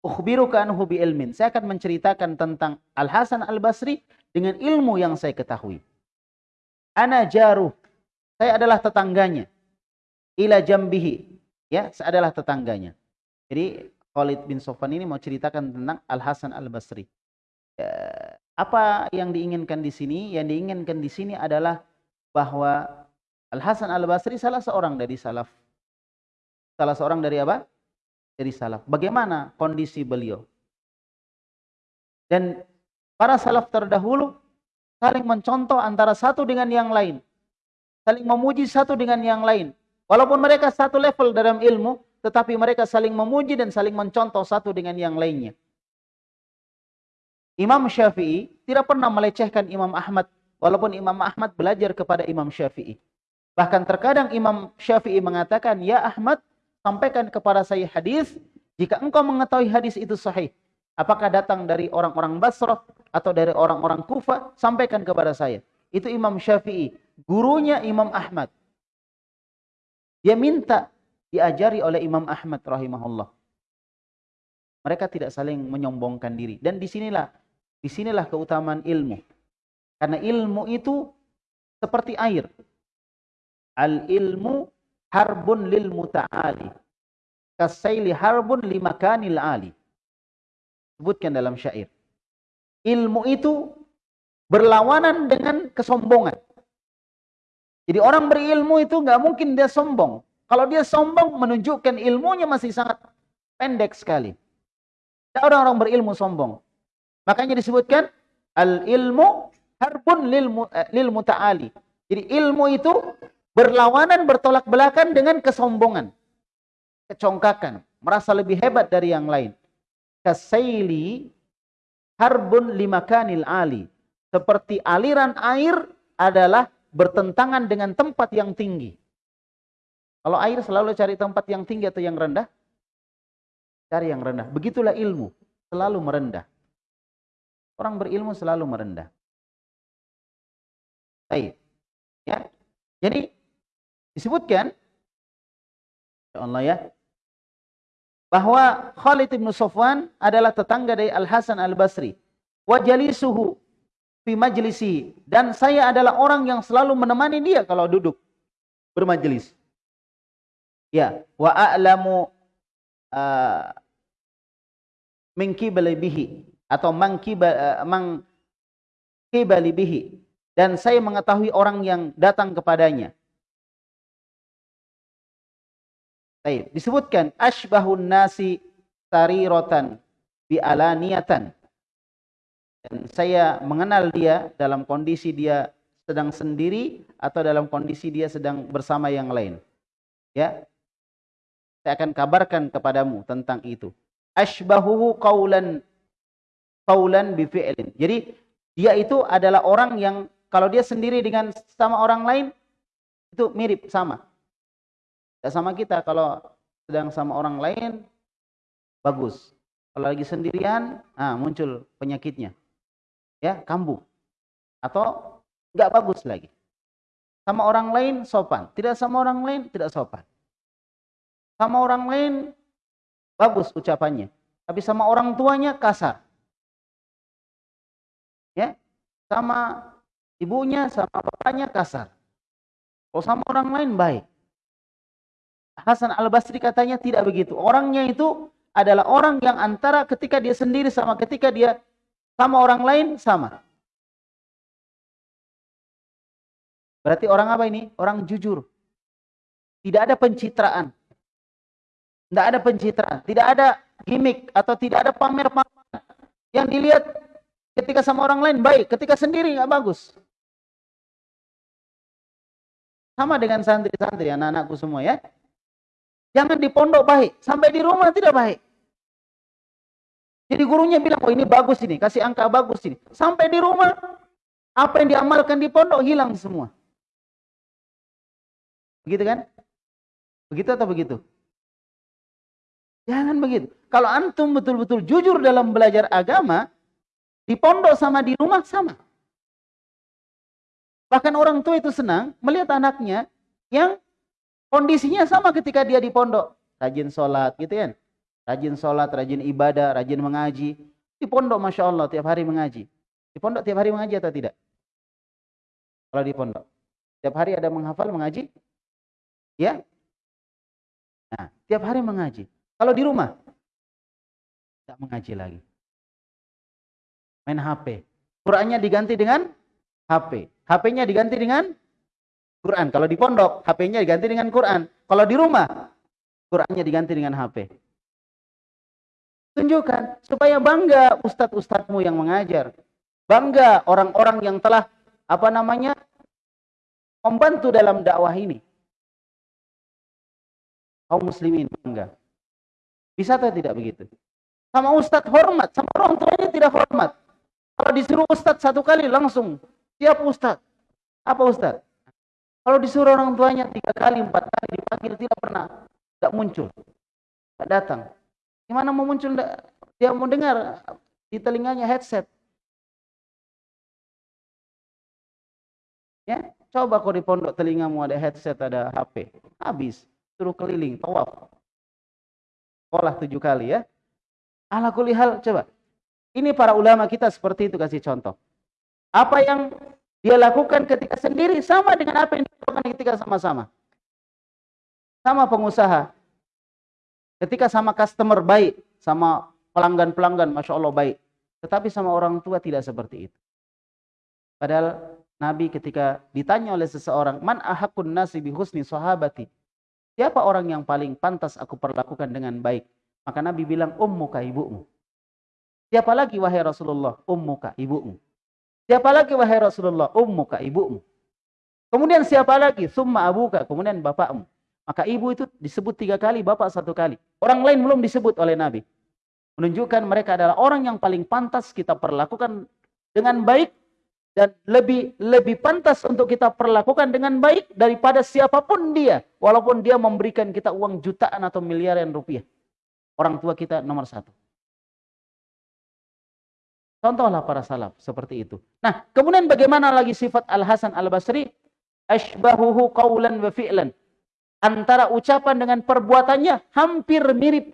Ukhbiruka anhu bi ilmin. Saya akan menceritakan tentang Al Hasan Al Basri dengan ilmu yang saya ketahui. Ana jaruh. Saya adalah tetangganya. Ila jambihi. Ya, saya adalah tetangganya. Jadi Khalid bin Sofan ini mau ceritakan tentang Al Hasan Al Basri. Ya, apa yang diinginkan di sini? Yang diinginkan di sini adalah bahwa Al Hasan Al Basri salah seorang dari salaf. Salah seorang dari apa? Dari salaf. Bagaimana kondisi beliau? Dan para salaf terdahulu saling mencontoh antara satu dengan yang lain. Saling memuji satu dengan yang lain. Walaupun mereka satu level dalam ilmu, tetapi mereka saling memuji dan saling mencontoh satu dengan yang lainnya. Imam Syafi'i tidak pernah melecehkan Imam Ahmad, walaupun Imam Ahmad belajar kepada Imam Syafi'i. Bahkan terkadang Imam Syafi'i mengatakan, Ya Ahmad, sampaikan kepada saya hadis, jika engkau mengetahui hadis itu sahih, apakah datang dari orang-orang Basrah atau dari orang-orang Kufa, sampaikan kepada saya. Itu Imam Syafi'i, gurunya Imam Ahmad. Dia minta diajari oleh Imam Ahmad rahimahullah. Mereka tidak saling menyombongkan diri. Dan disinilah, disinilah keutamaan ilmu. Karena ilmu itu seperti air. Al ilmu harbun lil muta'ali. Kasaili harbun limakanil ali. Sebutkan dalam syair. Ilmu itu berlawanan dengan kesombongan. Jadi orang berilmu itu nggak mungkin dia sombong. Kalau dia sombong menunjukkan ilmunya masih sangat pendek sekali. Tidak orang-orang berilmu sombong. Makanya disebutkan al ilmu harbun lil, eh, lil muta'ali. Jadi ilmu itu berlawanan bertolak belakang dengan kesombongan. Kecongkakan, merasa lebih hebat dari yang lain. Kasaili harbun limakanil ali. Seperti aliran air adalah bertentangan dengan tempat yang tinggi. Kalau air selalu cari tempat yang tinggi atau yang rendah? Cari yang rendah. Begitulah ilmu. Selalu merendah. Orang berilmu selalu merendah. Baik. Ya. Jadi disebutkan ya Allah ya bahwa Khalid bin Sofwan adalah tetangga dari Al Hasan Al Basri. Wa jalisuhu fi majlisi dan saya adalah orang yang selalu menemani dia kalau duduk bermajelis. Ya, wa a'lamu uh, min bihi atau man uh, kibali bihi dan saya mengetahui orang yang datang kepadanya. Baik, disebutkan asbahun nasi sariratan bi alaniyatan. Dan saya mengenal dia dalam kondisi dia sedang sendiri atau dalam kondisi dia sedang bersama yang lain. Ya. Saya akan kabarkan kepadamu tentang itu. Ashbahuhu qaulan qaulan bi fi'lin. Jadi dia itu adalah orang yang kalau dia sendiri dengan sama orang lain itu mirip sama. Tidak sama kita kalau sedang sama orang lain bagus. Kalau lagi sendirian, ah muncul penyakitnya. Ya, kambuh. Atau nggak bagus lagi. Sama orang lain sopan, tidak sama orang lain tidak sopan. Sama orang lain bagus ucapannya, tapi sama orang tuanya kasar. Ya, sama ibunya, sama bapaknya kasar. Kalau sama orang lain baik. Hasan Al-Basri katanya tidak begitu. Orangnya itu adalah orang yang antara ketika dia sendiri sama ketika dia sama orang lain sama. Berarti orang apa ini? Orang jujur. Tidak ada pencitraan. Tidak ada pencitraan. Tidak ada gimmick atau tidak ada pamer-pamer. Yang dilihat ketika sama orang lain baik, ketika sendiri nggak bagus. Sama dengan santri-santri anak-anakku semua ya. Jangan di pondok baik, sampai di rumah tidak baik. Jadi gurunya bilang, oh ini bagus ini, kasih angka bagus ini. Sampai di rumah, apa yang diamalkan di pondok hilang semua. Begitu kan? Begitu atau begitu? Jangan begitu. Kalau antum betul-betul jujur dalam belajar agama, di pondok sama di rumah sama. Bahkan orang tua itu senang melihat anaknya yang kondisinya sama ketika dia di pondok. Rajin sholat gitu kan. Rajin sholat, rajin ibadah, rajin mengaji. Di pondok Masya Allah tiap hari mengaji. Di pondok tiap hari mengaji atau tidak? Kalau di pondok. Tiap hari ada menghafal mengaji? Ya? Nah, tiap hari mengaji. Kalau di rumah, tidak mengaji lagi. Main HP. Qurannya diganti dengan HP. HP-nya diganti dengan Quran. Kalau di pondok, HP-nya diganti dengan Quran. Kalau di rumah, Qurannya diganti dengan HP. Tunjukkan supaya bangga ustadz-ustadzmu yang mengajar. Bangga orang-orang yang telah apa namanya membantu dalam dakwah ini kaum muslimin bangga. Bisa atau tidak begitu? Sama ustadz hormat, sama orang tuanya tidak hormat. Kalau disuruh ustadz satu kali langsung, siap ustadz. Apa ustadz? Kalau disuruh orang tuanya tiga kali, empat kali dipanggil tidak pernah, tidak muncul, tidak datang. Gimana mau muncul? Dia mau dengar di telinganya headset. Ya, coba kau di pondok telingamu ada headset, ada HP, habis suruh keliling, tawaf. Sekolah tujuh kali ya. Ala kulihal, coba. Ini para ulama kita seperti itu kasih contoh. Apa yang dia lakukan ketika sendiri sama dengan apa yang dia lakukan ketika sama-sama. Sama pengusaha. Ketika sama customer baik, sama pelanggan-pelanggan, Masya Allah baik. Tetapi sama orang tua tidak seperti itu. Padahal Nabi ketika ditanya oleh seseorang, Man ahakun nasi bihusni sahabati. Siapa orang yang paling pantas aku perlakukan dengan baik? Maka Nabi bilang, ummuka ibumu. Siapa lagi wahai Rasulullah? Ummuka ibumu. Siapa lagi wahai Rasulullah? Ummuka ibumu. Kemudian siapa lagi? Summa abuka. Kemudian bapakmu. Maka ibu itu disebut tiga kali, bapak satu kali. Orang lain belum disebut oleh Nabi. Menunjukkan mereka adalah orang yang paling pantas kita perlakukan dengan baik dan lebih lebih pantas untuk kita perlakukan dengan baik daripada siapa pun dia. Walaupun dia memberikan kita uang jutaan atau miliaran rupiah. Orang tua kita nomor satu. Contohlah para salaf seperti itu. Nah kemudian bagaimana lagi sifat Al Hasan Al Basri ashbahuhu qawlan wa fi'lan. Antara ucapan dengan perbuatannya hampir mirip.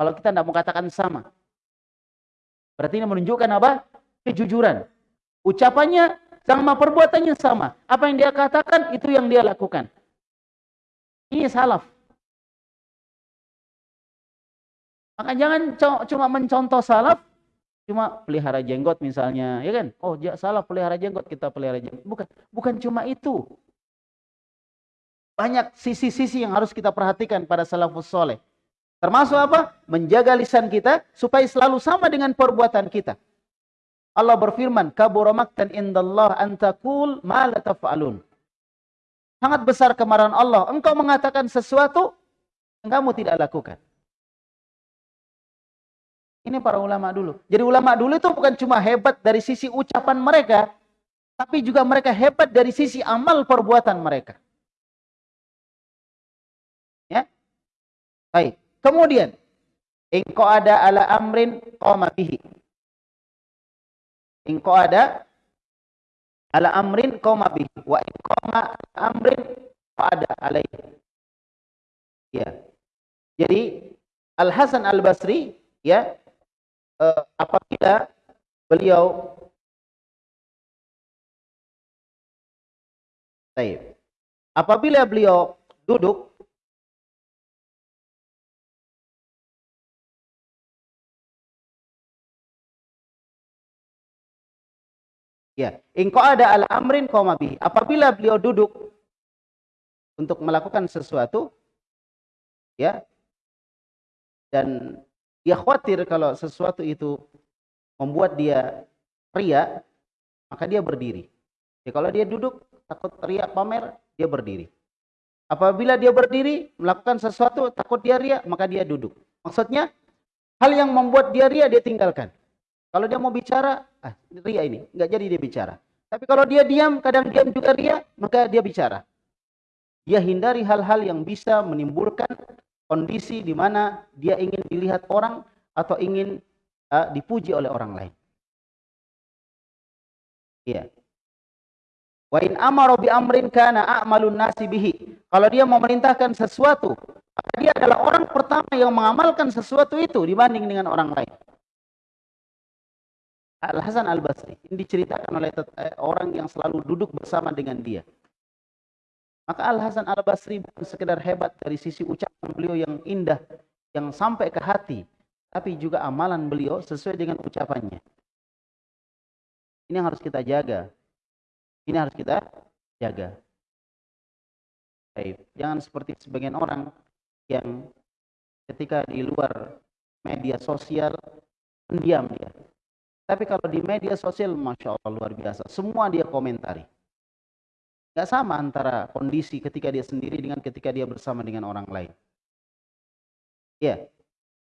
Kalau kita tidak mau katakan sama. Berarti ini menunjukkan apa? Kejujuran Ucapannya sama perbuatannya sama. Apa yang dia katakan itu yang dia lakukan. Ini salaf. Maka jangan cuma mencontoh salaf, cuma pelihara jenggot misalnya, ya kan? Oh, salaf pelihara jenggot, kita pelihara jenggot. Bukan, bukan cuma itu. Banyak sisi-sisi yang harus kita perhatikan pada salafus soleh. Termasuk apa? Menjaga lisan kita supaya selalu sama dengan perbuatan kita. Allah berfirman, "Kabura maktan indallah an taqul ma la taf'alun." Sangat besar kemarahan Allah. Engkau mengatakan sesuatu yang kamu tidak lakukan. Ini para ulama dulu. Jadi ulama dulu itu bukan cuma hebat dari sisi ucapan mereka, tapi juga mereka hebat dari sisi amal perbuatan mereka. Ya. Baik. Kemudian, engkau ada ala amrin bihi. Engkau ada ala amrin qama bihi wa in qama amrin ada alaihi. Ya. Jadi Al Hasan Al Basri ya uh, apabila beliau Baik. Apabila beliau duduk Ya, engkau ada al amrin komabi. Apabila beliau duduk untuk melakukan sesuatu, ya, dan dia khawatir kalau sesuatu itu membuat dia ria, maka dia berdiri. Ya, kalau dia duduk takut ria pamer, dia berdiri. Apabila dia berdiri melakukan sesuatu takut dia ria, maka dia duduk. Maksudnya hal yang membuat dia ria dia tinggalkan. Kalau dia mau bicara, ah, ria ini, nggak jadi dia bicara. Tapi kalau dia diam, kadang diam juga ria, maka dia bicara. Dia hindari hal-hal yang bisa menimbulkan kondisi di mana dia ingin dilihat orang atau ingin uh, dipuji oleh orang lain. Iya. Wa in amara bi amrin kana a'malun nasi bihi. Kalau dia memerintahkan sesuatu, maka dia adalah orang pertama yang mengamalkan sesuatu itu dibanding dengan orang lain. Al-Hasan Al-Basri. Ini diceritakan oleh eh, orang yang selalu duduk bersama dengan dia. Maka Al-Hasan Al-Basri bukan sekedar hebat dari sisi ucapan beliau yang indah, yang sampai ke hati, tapi juga amalan beliau sesuai dengan ucapannya. Ini yang harus kita jaga. Ini harus kita jaga. Baik. Jangan seperti sebagian orang yang ketika di luar media sosial pendiam dia tapi kalau di media sosial, Masya Allah luar biasa. Semua dia komentari. Gak sama antara kondisi ketika dia sendiri dengan ketika dia bersama dengan orang lain. Ya.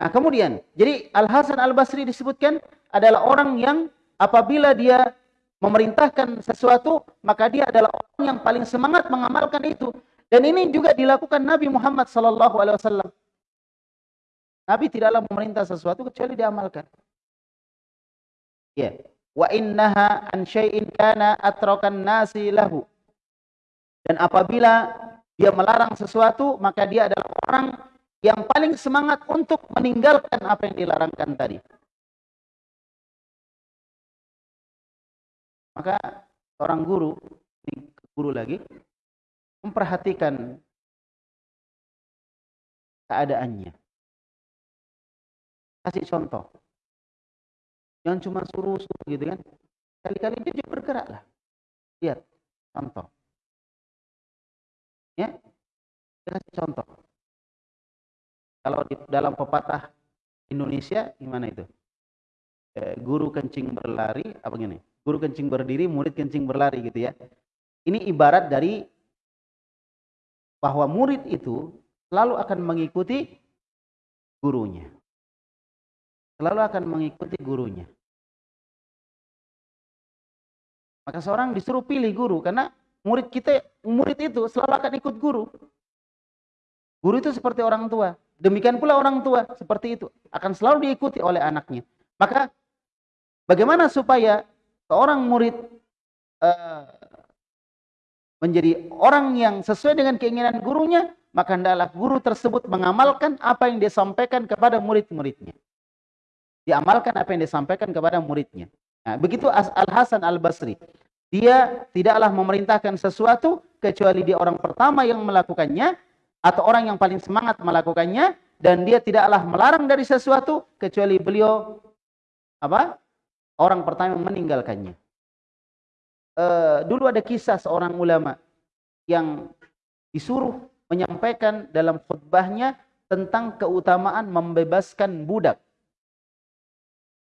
Nah kemudian, jadi Al-Hasan Al-Basri disebutkan adalah orang yang apabila dia memerintahkan sesuatu, maka dia adalah orang yang paling semangat mengamalkan itu. Dan ini juga dilakukan Nabi Muhammad SAW. Nabi tidaklah memerintah sesuatu kecuali diamalkan. Ya. Wa innaha an syai'in kana atrakan nasi lahu. Dan apabila dia melarang sesuatu, maka dia adalah orang yang paling semangat untuk meninggalkan apa yang dilarangkan tadi. Maka orang guru, guru lagi, memperhatikan keadaannya. Kasih contoh. Jangan cuma suruh-suruh gitu kan. Kali-kali dia juga bergerak lah. Lihat, contoh. Ya, kasih contoh. Kalau di dalam pepatah Indonesia gimana itu? Eh, guru kencing berlari, apa gini? Guru kencing berdiri, murid kencing berlari gitu ya. Ini ibarat dari bahwa murid itu selalu akan mengikuti gurunya selalu akan mengikuti gurunya. Maka seorang disuruh pilih guru karena murid kita murid itu selalu akan ikut guru. Guru itu seperti orang tua. Demikian pula orang tua seperti itu akan selalu diikuti oleh anaknya. Maka bagaimana supaya seorang murid uh, menjadi orang yang sesuai dengan keinginan gurunya, maka hendaklah guru tersebut mengamalkan apa yang dia sampaikan kepada murid-muridnya diamalkan apa yang disampaikan kepada muridnya. Nah, begitu Al Hasan Al Basri, dia tidaklah memerintahkan sesuatu kecuali dia orang pertama yang melakukannya atau orang yang paling semangat melakukannya dan dia tidaklah melarang dari sesuatu kecuali beliau apa orang pertama yang meninggalkannya. Uh, dulu ada kisah seorang ulama yang disuruh menyampaikan dalam khutbahnya tentang keutamaan membebaskan budak.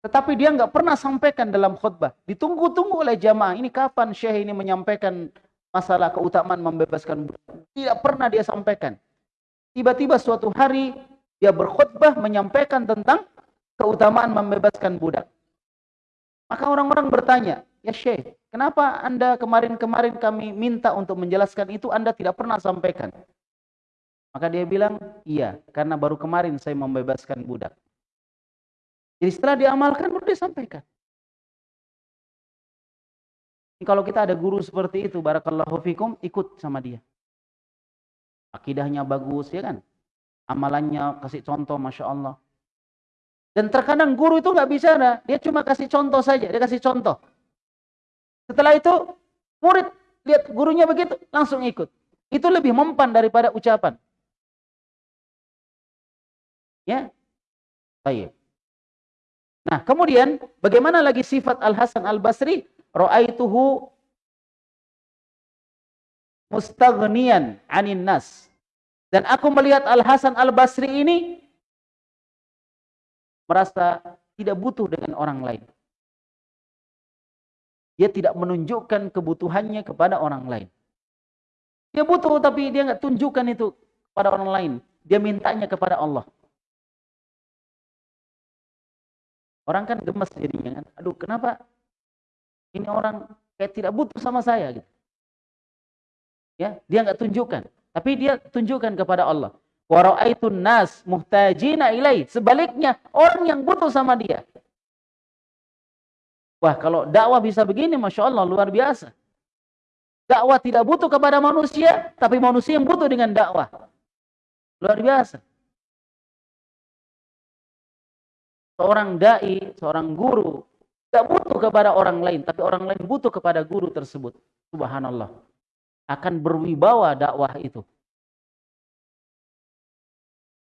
Tetapi dia nggak pernah sampaikan dalam khutbah. Ditunggu-tunggu oleh jamaah. Ini kapan Syekh ini menyampaikan masalah keutamaan membebaskan budak. Tidak pernah dia sampaikan. Tiba-tiba suatu hari dia berkhutbah menyampaikan tentang keutamaan membebaskan budak. Maka orang-orang bertanya, ya Syekh, kenapa Anda kemarin-kemarin kami minta untuk menjelaskan itu Anda tidak pernah sampaikan? Maka dia bilang, iya, karena baru kemarin saya membebaskan budak. Jadi setelah diamalkan baru dia sampaikan. Kalau kita ada guru seperti itu, barakallahu fikum, ikut sama dia. Akidahnya bagus, ya kan? Amalannya kasih contoh, Masya Allah. Dan terkadang guru itu nggak bicara, dia cuma kasih contoh saja, dia kasih contoh. Setelah itu, murid lihat gurunya begitu, langsung ikut. Itu lebih mempan daripada ucapan. Ya, baik. Nah, kemudian bagaimana lagi sifat Al Hasan Al Basri? Ra'aituhu mustaghniyan 'anin nas. Dan aku melihat Al Hasan Al Basri ini merasa tidak butuh dengan orang lain. Dia tidak menunjukkan kebutuhannya kepada orang lain. Dia butuh tapi dia nggak tunjukkan itu kepada orang lain. Dia mintanya kepada Allah. Orang kan gemes jadinya kan. Aduh, kenapa ini orang kayak tidak butuh sama saya gitu. Ya, dia nggak tunjukkan, tapi dia tunjukkan kepada Allah. Wa ra'aitun nas muhtajina ilai. Sebaliknya, orang yang butuh sama dia. Wah, kalau dakwah bisa begini, Masya Allah, luar biasa. Dakwah tidak butuh kepada manusia, tapi manusia yang butuh dengan dakwah. Luar biasa. Seorang dai, seorang guru tidak butuh kepada orang lain, tapi orang lain butuh kepada guru tersebut. Subhanallah. Akan berwibawa dakwah itu.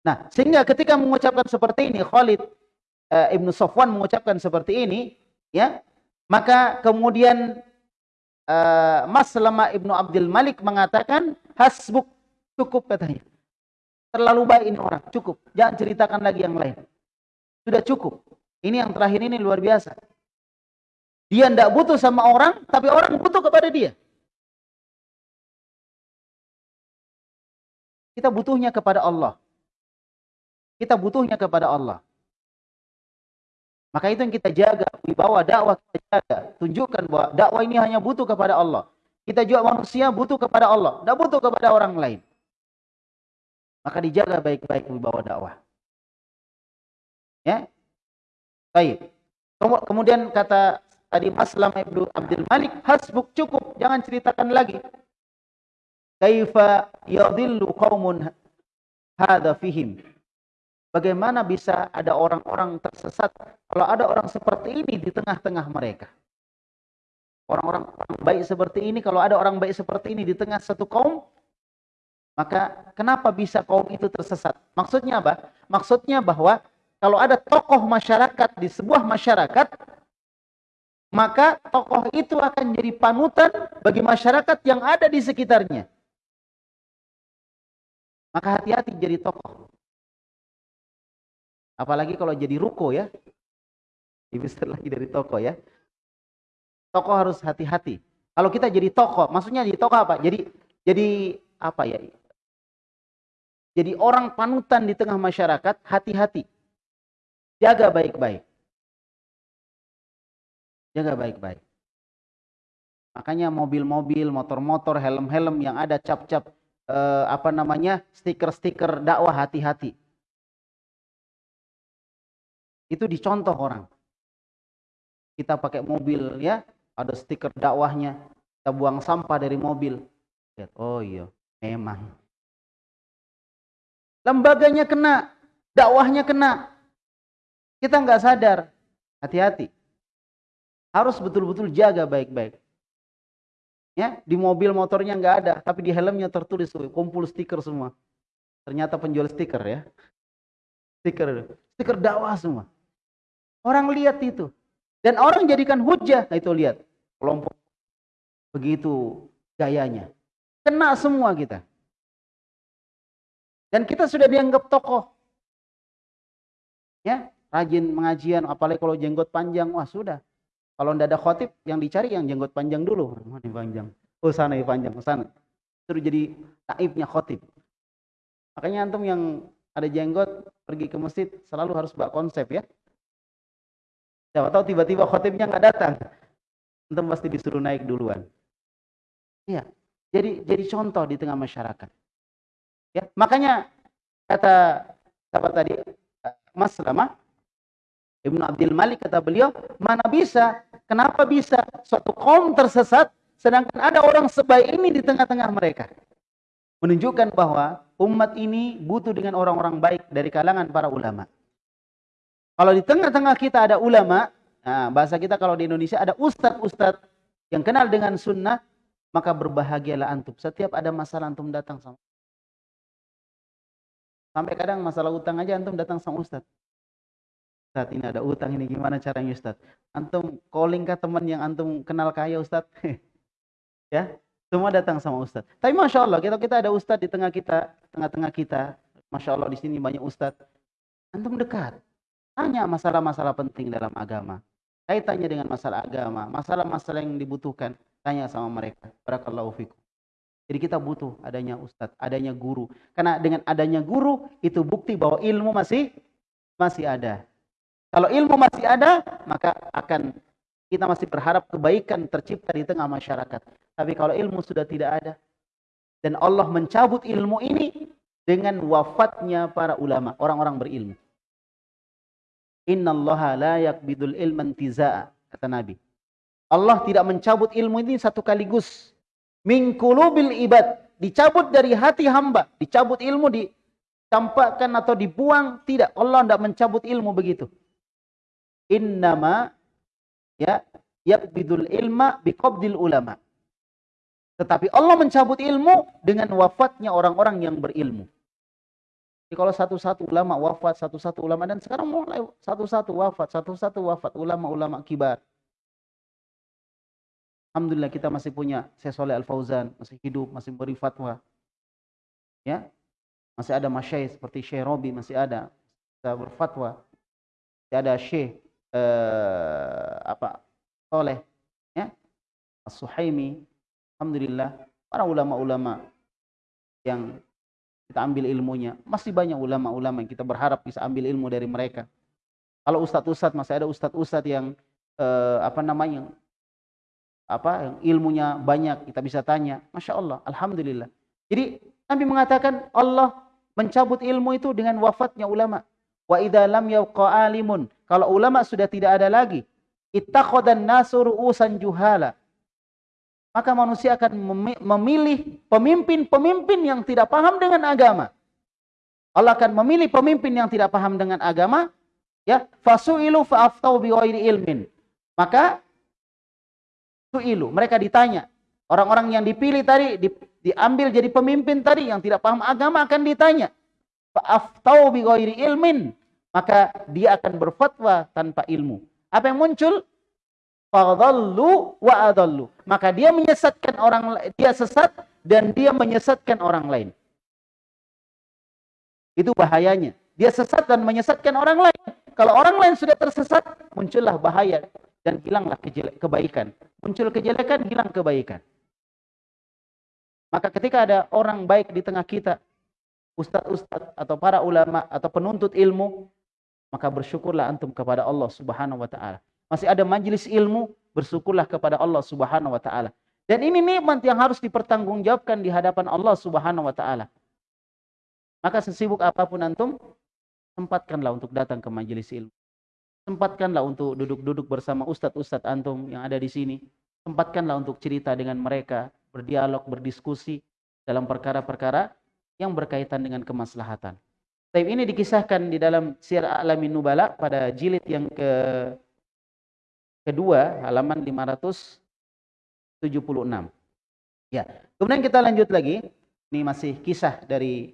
Nah, sehingga ketika mengucapkan seperti ini, Khalid uh, Ibnu Sofwan mengucapkan seperti ini, ya, maka kemudian uh, Mas Lama Ibnu Abdul Malik mengatakan, hasbuk cukup katanya. Terlalu baik ini orang, cukup. Jangan ceritakan lagi yang lain. Sudah cukup. Ini yang terakhir ini luar biasa. Dia tidak butuh sama orang, tapi orang butuh kepada dia. Kita butuhnya kepada Allah. Kita butuhnya kepada Allah. Maka itu yang kita jaga, wibawa dakwah kita jaga. Tunjukkan bahwa dakwah ini hanya butuh kepada Allah. Kita juga manusia butuh kepada Allah, tidak butuh kepada orang lain. Maka dijaga baik-baik wibawa dakwah. Ya. Baik. Kemudian kata tadi Maslam Ibnu Abdul Malik, hasbuk cukup, jangan ceritakan lagi. Kaifa yadhillu qaumun hadza fihim. Bagaimana bisa ada orang-orang tersesat kalau ada orang seperti ini di tengah-tengah mereka? Orang-orang baik seperti ini, kalau ada orang baik seperti ini di tengah satu kaum, maka kenapa bisa kaum itu tersesat? Maksudnya apa? Maksudnya bahwa kalau ada tokoh masyarakat di sebuah masyarakat, maka tokoh itu akan jadi panutan bagi masyarakat yang ada di sekitarnya. Maka hati-hati jadi tokoh. Apalagi kalau jadi ruko ya. Lebih lagi dari tokoh ya. Tokoh harus hati-hati. Kalau kita jadi tokoh, maksudnya jadi tokoh apa? Jadi jadi apa ya? Jadi orang panutan di tengah masyarakat, hati-hati. Jaga baik-baik. Jaga baik-baik. Makanya mobil-mobil, motor-motor, helm-helm yang ada cap-cap eh, apa namanya stiker-stiker dakwah hati-hati. Itu dicontoh orang. Kita pakai mobil ya, ada stiker dakwahnya. Kita buang sampah dari mobil. Oh iya, memang. Lembaganya kena, dakwahnya kena, kita nggak sadar. Hati-hati. Harus betul-betul jaga baik-baik. Ya, di mobil motornya nggak ada, tapi di helmnya tertulis kumpul stiker semua. Ternyata penjual stiker ya. Stiker, stiker dakwah semua. Orang lihat itu. Dan orang jadikan hujah. Nah itu lihat. Kelompok begitu gayanya. Kena semua kita. Dan kita sudah dianggap tokoh. Ya, rajin mengajian, apalagi kalau jenggot panjang, wah sudah. Kalau tidak ada khotib, yang dicari yang jenggot panjang dulu. Mana panjang? Oh sana ya panjang, sana. Terus jadi taibnya khotib. Makanya antum yang ada jenggot pergi ke masjid selalu harus bawa konsep ya. Siapa tahu tiba-tiba khotibnya nggak datang. Antum pasti disuruh naik duluan. Iya. Jadi jadi contoh di tengah masyarakat. Ya, makanya kata apa tadi Mas Lama Ibnu Abdul Malik kata beliau, mana bisa? Kenapa bisa suatu kaum tersesat sedangkan ada orang sebaik ini di tengah-tengah mereka? Menunjukkan bahwa umat ini butuh dengan orang-orang baik dari kalangan para ulama. Kalau di tengah-tengah kita ada ulama, nah bahasa kita kalau di Indonesia ada ustadz-ustadz yang kenal dengan sunnah, maka berbahagialah antum. Setiap ada masalah antum datang sama. Sampai kadang masalah utang aja antum datang sama ustaz. Ustaz ini ada utang ini gimana caranya ustaz? Antum calling ke teman yang antum kenal kaya ustaz. ya, semua datang sama ustaz. Tapi masya Allah kita kita ada ustaz di tengah kita, tengah-tengah kita. Masya Allah di sini banyak ustaz. Antum dekat. Tanya masalah-masalah penting dalam agama. Kaitannya dengan masalah agama, masalah-masalah yang dibutuhkan. Tanya sama mereka. Barakallahu fikum. Jadi kita butuh adanya ustadz, adanya guru. Karena dengan adanya guru itu bukti bahwa ilmu masih masih ada. Kalau ilmu masih ada, maka akan kita masih berharap kebaikan tercipta di tengah masyarakat. Tapi kalau ilmu sudah tidak ada dan Allah mencabut ilmu ini dengan wafatnya para ulama, orang-orang berilmu. Innallaha la yakbidul ilman tiza'a, kata Nabi. Allah tidak mencabut ilmu ini satu kaligus. Mingkulubil ibad. Dicabut dari hati hamba. Dicabut ilmu, dicampakkan atau dibuang. Tidak. Allah tidak mencabut ilmu begitu. Innama ya yakbidul ilma biqabdil ulama. Tetapi Allah mencabut ilmu dengan wafatnya orang-orang yang berilmu. Jadi kalau satu-satu ulama wafat, satu-satu ulama dan sekarang mulai satu-satu wafat, satu-satu wafat ulama-ulama kibar. Alhamdulillah kita masih punya Syekh Soleh Al-Fauzan, masih hidup, masih beri fatwa. Ya. Masih ada masyayikh seperti Syekh Robi masih ada kita berfatwa. Masih ada Syekh eh, apa? Soleh ya. As-Suhaimi. Alhamdulillah para ulama-ulama yang kita ambil ilmunya. Masih banyak ulama-ulama yang kita berharap bisa ambil ilmu dari mereka. Kalau ustadz-ustadz masih ada ustadz-ustadz yang eh, apa namanya apa yang ilmunya banyak kita bisa tanya masya Allah alhamdulillah jadi Nabi mengatakan Allah mencabut ilmu itu dengan wafatnya ulama wa idza lam yabqa alimun kalau ulama sudah tidak ada lagi ittakhadhan nasu ru'usan juhala maka manusia akan memilih pemimpin-pemimpin yang tidak paham dengan agama Allah akan memilih pemimpin yang tidak paham dengan agama ya fasuilu fa'aftau biwairi ilmin maka su'ilu. Mereka ditanya. Orang-orang yang dipilih tadi, di, diambil jadi pemimpin tadi yang tidak paham agama akan ditanya. Fa'aftau bi ghairi ilmin. Maka dia akan berfatwa tanpa ilmu. Apa yang muncul? Fadallu wa adallu. Maka dia menyesatkan orang dia sesat dan dia menyesatkan orang lain. Itu bahayanya. Dia sesat dan menyesatkan orang lain. Kalau orang lain sudah tersesat, muncullah bahaya dan hilanglah kebaikan. Muncul kejelekan, hilang kebaikan. Maka ketika ada orang baik di tengah kita, ustadz-ustadz atau para ulama atau penuntut ilmu, maka bersyukurlah antum kepada Allah Subhanahu wa taala. Masih ada majelis ilmu, bersyukurlah kepada Allah Subhanahu wa taala. Dan ini nikmat yang harus dipertanggungjawabkan di hadapan Allah Subhanahu wa taala. Maka sesibuk apa pun antum, sempatkanlah untuk datang ke majelis ilmu. Sempatkanlah untuk duduk-duduk bersama ustadz-ustadz antum yang ada di sini. Sempatkanlah untuk cerita dengan mereka, berdialog, berdiskusi dalam perkara-perkara yang berkaitan dengan kemaslahatan. Tapi ini dikisahkan di dalam Sir Alamin Nubala pada jilid yang ke kedua, halaman 576. Ya. Kemudian kita lanjut lagi. Ini masih kisah dari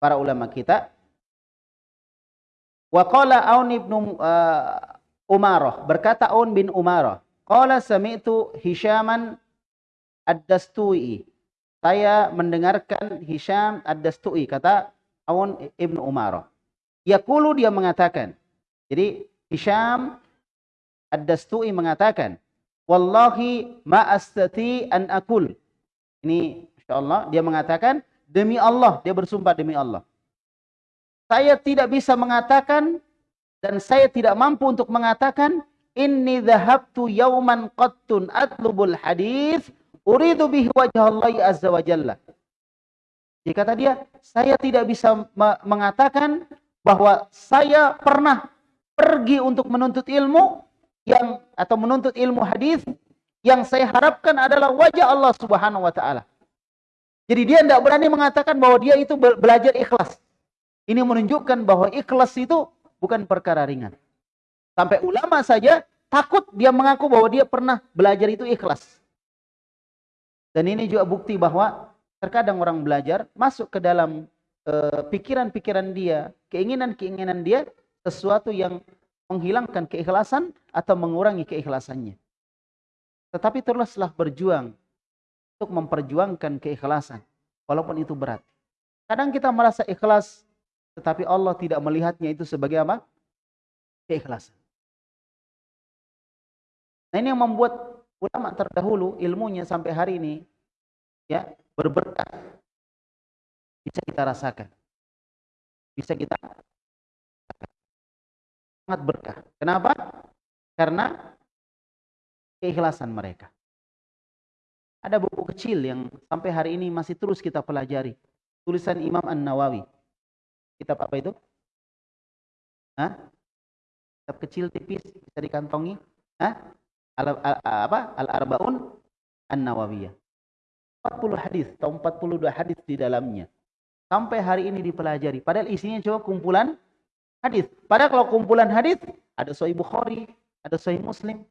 para ulama kita. Wa qala Aun ibnu uh, Umarah, berkata Aun bin Umarah, qala sami'tu Hisyaman Ad-Dastui. Saya mendengarkan Hisham Ad-Dastui, kata Aun ibnu Umarah. Yaqulu dia mengatakan. Jadi Hisham Ad-Dastui mengatakan, "Wallahi ma astati an akul." Ini insyaallah dia mengatakan, demi Allah, dia bersumpah demi Allah. Saya tidak bisa mengatakan dan saya tidak mampu untuk mengatakan inni dhahabtu yauman qattun atlubul hadis uridu bihi wajah Allah azza wa jalla. Jadi kata dia, saya tidak bisa mengatakan bahwa saya pernah pergi untuk menuntut ilmu yang atau menuntut ilmu hadis yang saya harapkan adalah wajah Allah Subhanahu wa taala. Jadi dia tidak berani mengatakan bahwa dia itu belajar ikhlas. Ini menunjukkan bahwa ikhlas itu bukan perkara ringan. Sampai ulama saja takut dia mengaku bahwa dia pernah belajar itu ikhlas. Dan ini juga bukti bahwa terkadang orang belajar masuk ke dalam eh, pikiran-pikiran uh, dia, keinginan-keinginan dia sesuatu yang menghilangkan keikhlasan atau mengurangi keikhlasannya. Tetapi teruslah berjuang untuk memperjuangkan keikhlasan walaupun itu berat. Kadang kita merasa ikhlas tetapi Allah tidak melihatnya itu sebagai apa? Keikhlasan. Nah ini yang membuat ulama terdahulu ilmunya sampai hari ini ya berberkah. Bisa kita rasakan. Bisa kita sangat berkah. Kenapa? Karena keikhlasan mereka. Ada buku kecil yang sampai hari ini masih terus kita pelajari. Tulisan Imam An-Nawawi. Kitab apa itu? Hah? Kitab kecil tipis bisa dikantongi. Hah? Al, al, apa? Al-Arbaun An-Nawawiyah. 40 hadis atau 42 hadis di dalamnya. Sampai hari ini dipelajari. Padahal isinya cuma kumpulan hadis. Padahal kalau kumpulan hadis ada Sahih Bukhari, ada Sahih Muslim,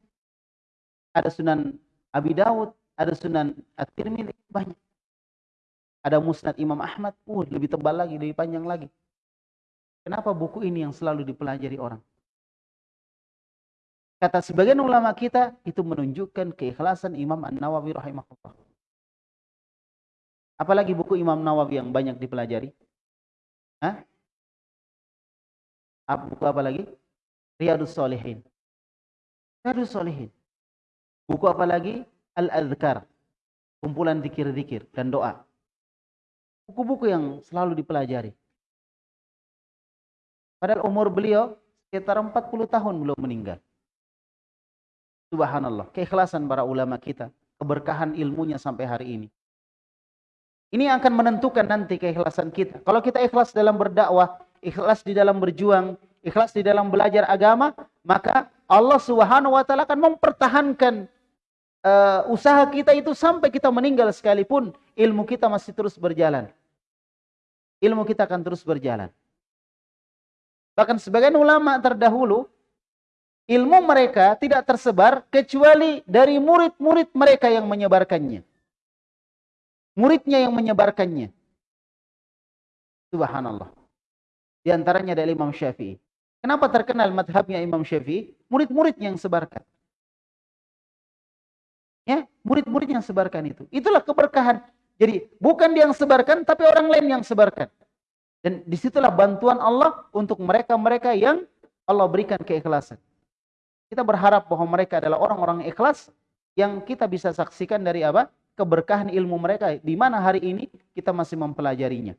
ada Sunan Abi Dawud, ada Sunan At-Tirmidzi banyak. Ada Musnad Imam Ahmad, uh, lebih tebal lagi, lebih panjang lagi. Kenapa buku ini yang selalu dipelajari orang? Kata sebagian ulama kita, itu menunjukkan keikhlasan Imam An-Nawawi rahimahullah. Apalagi buku Imam Nawawi yang banyak dipelajari? Hah? Buku apa lagi? Riyadus Salihin. Riyadus Salihin. Buku apa lagi? Al-Adhkar. Kumpulan zikir-zikir dan doa. Buku-buku yang selalu dipelajari. Padahal umur beliau sekitar 40 tahun belum meninggal. Subhanallah. Keikhlasan para ulama kita. Keberkahan ilmunya sampai hari ini. Ini akan menentukan nanti keikhlasan kita. Kalau kita ikhlas dalam berdakwah, ikhlas di dalam berjuang, ikhlas di dalam belajar agama, maka Allah Subhanahu wa taala akan mempertahankan uh, usaha kita itu sampai kita meninggal sekalipun ilmu kita masih terus berjalan. Ilmu kita akan terus berjalan. Bahkan sebagian ulama terdahulu ilmu mereka tidak tersebar kecuali dari murid-murid mereka yang menyebarkannya. Muridnya yang menyebarkannya. Subhanallah. Di antaranya adalah Imam Syafi'i. Kenapa terkenal madhabnya Imam Syafi'i? Murid-murid yang sebarkan. Ya, murid-murid yang sebarkan itu. Itulah keberkahan. Jadi bukan dia yang sebarkan, tapi orang lain yang sebarkan. Dan di situlah bantuan Allah untuk mereka-mereka yang Allah berikan keikhlasan. Kita berharap bahwa mereka adalah orang-orang ikhlas yang kita bisa saksikan dari apa? Keberkahan ilmu mereka. Di mana hari ini kita masih mempelajarinya.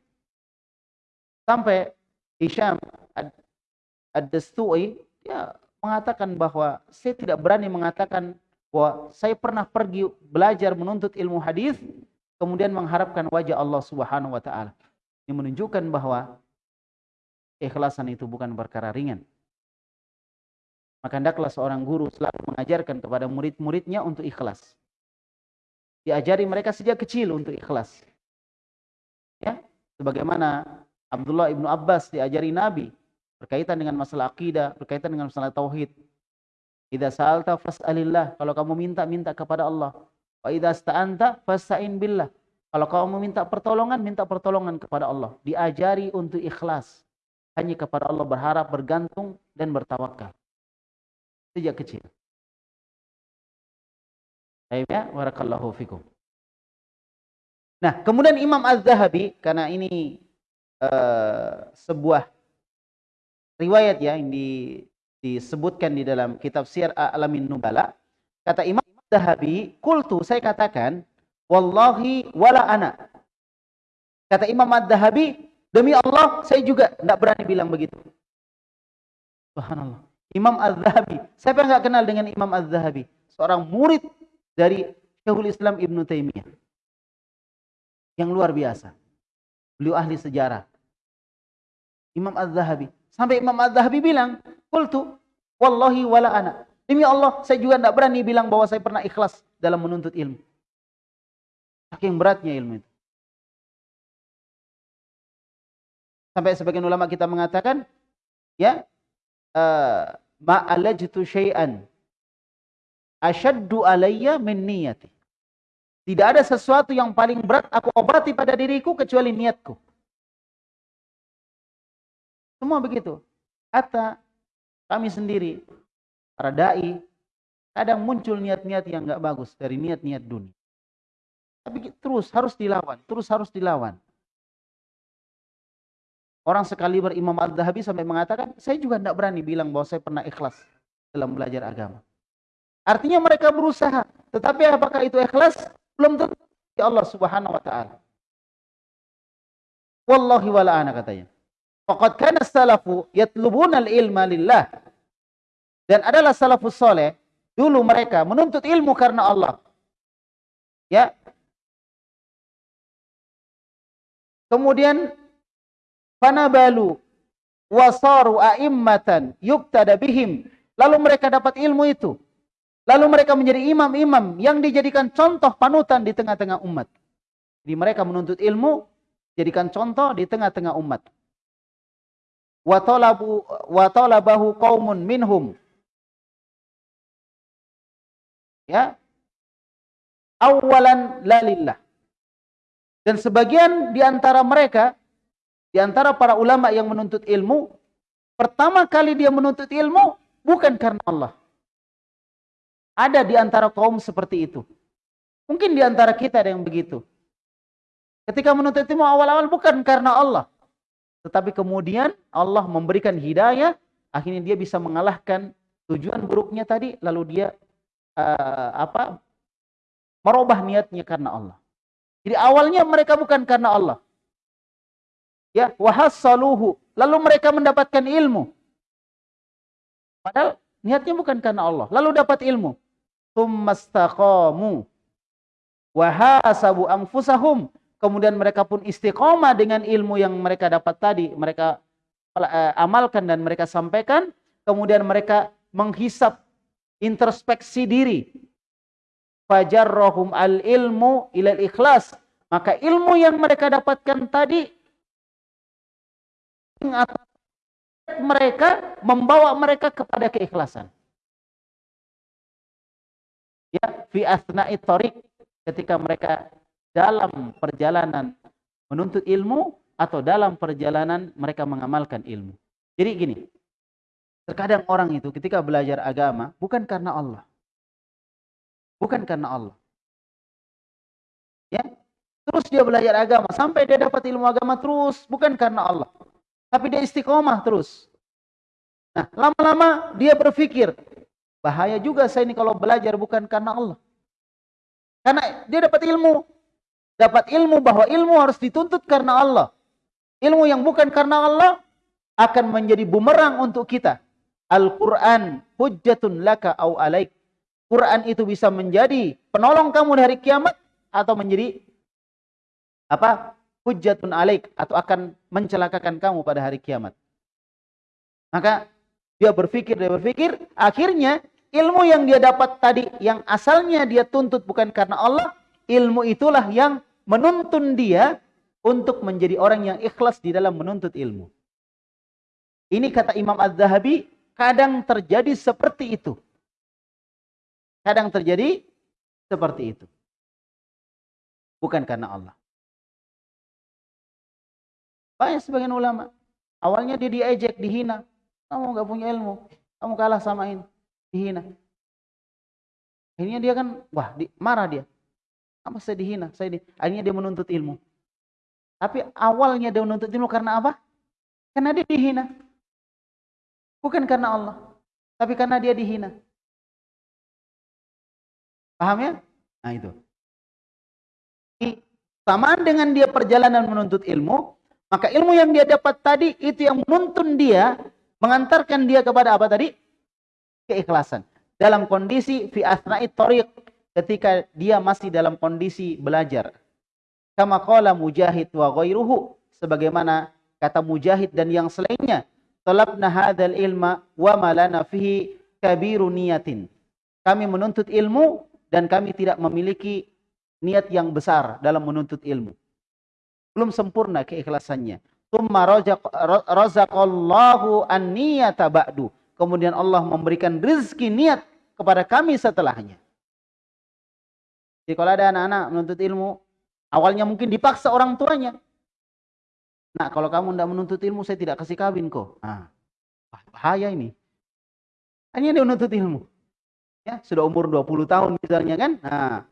Sampai Hisham Ad-Dastui ya, mengatakan bahwa saya tidak berani mengatakan bahwa saya pernah pergi belajar menuntut ilmu hadis kemudian mengharapkan wajah Allah Subhanahu wa taala. Ini menunjukkan bahwa ikhlasan itu bukan perkara ringan. Maka hendaklah seorang guru selalu mengajarkan kepada murid-muridnya untuk ikhlas. Diajari mereka sejak kecil untuk ikhlas. Ya, sebagaimana Abdullah ibnu Abbas diajari Nabi berkaitan dengan masalah akidah, berkaitan dengan masalah tauhid. Idza sa'alta fas'alillah. Kalau kamu minta, minta kepada Allah. Wa idza sta'anta fasta'in billah. Kalau kamu minta pertolongan, minta pertolongan kepada Allah. Diajari untuk ikhlas. Hanya kepada Allah berharap, bergantung, dan bertawakal. Sejak kecil. Ya, warakallahu fikum. Nah, kemudian Imam Az-Zahabi, karena ini uh, sebuah riwayat ya yang di, disebutkan di dalam kitab Sir Alamin Nubala. Kata Imam Dahabi, kultu saya katakan, wallahi wala ana. Kata Imam Ad-Dahabi, demi Allah saya juga tidak berani bilang begitu. Subhanallah. Imam Az-Zahabi. Siapa yang nggak kenal dengan Imam Az-Zahabi? Seorang murid dari Syekhul Islam Ibn Taimiyah. Yang luar biasa. Beliau ahli sejarah. Imam Az-Zahabi. Sampai Imam Az-Zahabi bilang, Qultu, Wallahi wala ana. Demi Allah, saya juga tidak berani bilang bahwa saya pernah ikhlas dalam menuntut ilmu. Saking beratnya ilmu itu. Sampai sebagian ulama kita mengatakan, ya, uh, ma'alajtu syai'an asyaddu alayya min niyati. Tidak ada sesuatu yang paling berat aku obati pada diriku kecuali niatku. Semua begitu. Kata kami sendiri, para da'i, kadang muncul niat-niat yang nggak bagus dari niat-niat dunia. Tapi terus harus dilawan, terus harus dilawan. Orang sekali berimam Al-Dhahabi sampai mengatakan, saya juga tidak berani bilang bahwa saya pernah ikhlas dalam belajar agama. Artinya mereka berusaha. Tetapi apakah itu ikhlas? Belum tentu ya Allah subhanahu wa ta'ala. Wallahi wala ana katanya. Faqad kana salafu yatlubuna al-ilma lillah. Dan adalah salafus soleh. Dulu mereka menuntut ilmu karena Allah. Ya. Kemudian fanabalu wasaru a'immatan yuktada bihim. Lalu mereka dapat ilmu itu. Lalu mereka menjadi imam-imam yang dijadikan contoh panutan di tengah-tengah umat. Jadi mereka menuntut ilmu, jadikan contoh di tengah-tengah umat. Wa talabu wa talabahu qaumun minhum. Ya. Awalan lalillah. Dan sebagian di antara mereka di antara para ulama yang menuntut ilmu, pertama kali dia menuntut ilmu bukan karena Allah. Ada di antara kaum seperti itu. Mungkin di antara kita ada yang begitu. Ketika menuntut ilmu awal-awal bukan karena Allah. Tetapi kemudian Allah memberikan hidayah, akhirnya dia bisa mengalahkan tujuan buruknya tadi, lalu dia uh, apa merubah niatnya karena Allah. Jadi awalnya mereka bukan karena Allah ya wahassaluhu lalu mereka mendapatkan ilmu padahal niatnya bukan karena Allah lalu dapat ilmu tummastaqamu wahasabu anfusahum. Kemudian mereka pun istiqomah dengan ilmu yang mereka dapat tadi. Mereka uh, amalkan dan mereka sampaikan. Kemudian mereka menghisap introspeksi diri. Fajarrohum al ilmu ilal ikhlas maka ilmu yang mereka dapatkan tadi mereka membawa mereka kepada keikhlasan. Fi asna'i tariq ketika mereka dalam perjalanan menuntut ilmu atau dalam perjalanan mereka mengamalkan ilmu. Jadi gini, terkadang orang itu ketika belajar agama bukan karena Allah. Bukan karena Allah. Ya, terus dia belajar agama sampai dia dapat ilmu agama terus bukan karena Allah. Tapi dia istiqomah terus. Nah, lama-lama dia berpikir, bahaya juga saya ini kalau belajar bukan karena Allah. Karena dia dapat ilmu. Dapat ilmu bahwa ilmu harus dituntut karena Allah. Ilmu yang bukan karena Allah akan menjadi bumerang untuk kita. Al-Quran hujjatun laka au alaik. Quran itu bisa menjadi penolong kamu di hari kiamat atau menjadi apa hujjatun alaik atau akan mencelakakan kamu pada hari kiamat. Maka dia berpikir, dia berpikir, akhirnya ilmu yang dia dapat tadi yang asalnya dia tuntut bukan karena Allah, ilmu itulah yang menuntun dia untuk menjadi orang yang ikhlas di dalam menuntut ilmu. Ini kata Imam Az-Zahabi, kadang terjadi seperti itu. Kadang terjadi seperti itu. Bukan karena Allah. Banyak sebagian ulama. Awalnya dia diejek, dihina. Kamu nggak punya ilmu. Kamu kalah sama ini. Dihina. Akhirnya dia kan, wah di, marah dia. Apa saya dihina? Saya di, akhirnya dia menuntut ilmu. Tapi awalnya dia menuntut ilmu karena apa? Karena dia dihina. Bukan karena Allah, tapi karena dia dihina. Paham ya? Nah itu. Samaan dengan dia perjalanan menuntut ilmu, maka ilmu yang dia dapat tadi itu yang menuntun dia, mengantarkan dia kepada apa tadi? Keikhlasan. Dalam kondisi fi asna'i tariq, ketika dia masih dalam kondisi belajar. Kama qala Mujahid wa ghairuhu, sebagaimana kata Mujahid dan yang selainnya, talabna hadzal ilma wa malana fihi kabiru niyatin. Kami menuntut ilmu dan kami tidak memiliki niat yang besar dalam menuntut ilmu. Belum sempurna keikhlasannya. Tumma razaqallahu an-niyata ba'du. Kemudian Allah memberikan rezeki niat kepada kami setelahnya. Jadi kalau ada anak-anak menuntut ilmu, awalnya mungkin dipaksa orang tuanya. Nah, kalau kamu tidak menuntut ilmu, saya tidak kasih kawin kok. Nah, bahaya ini. Hanya dia menuntut ilmu. Ya, sudah umur 20 tahun misalnya kan. Nah,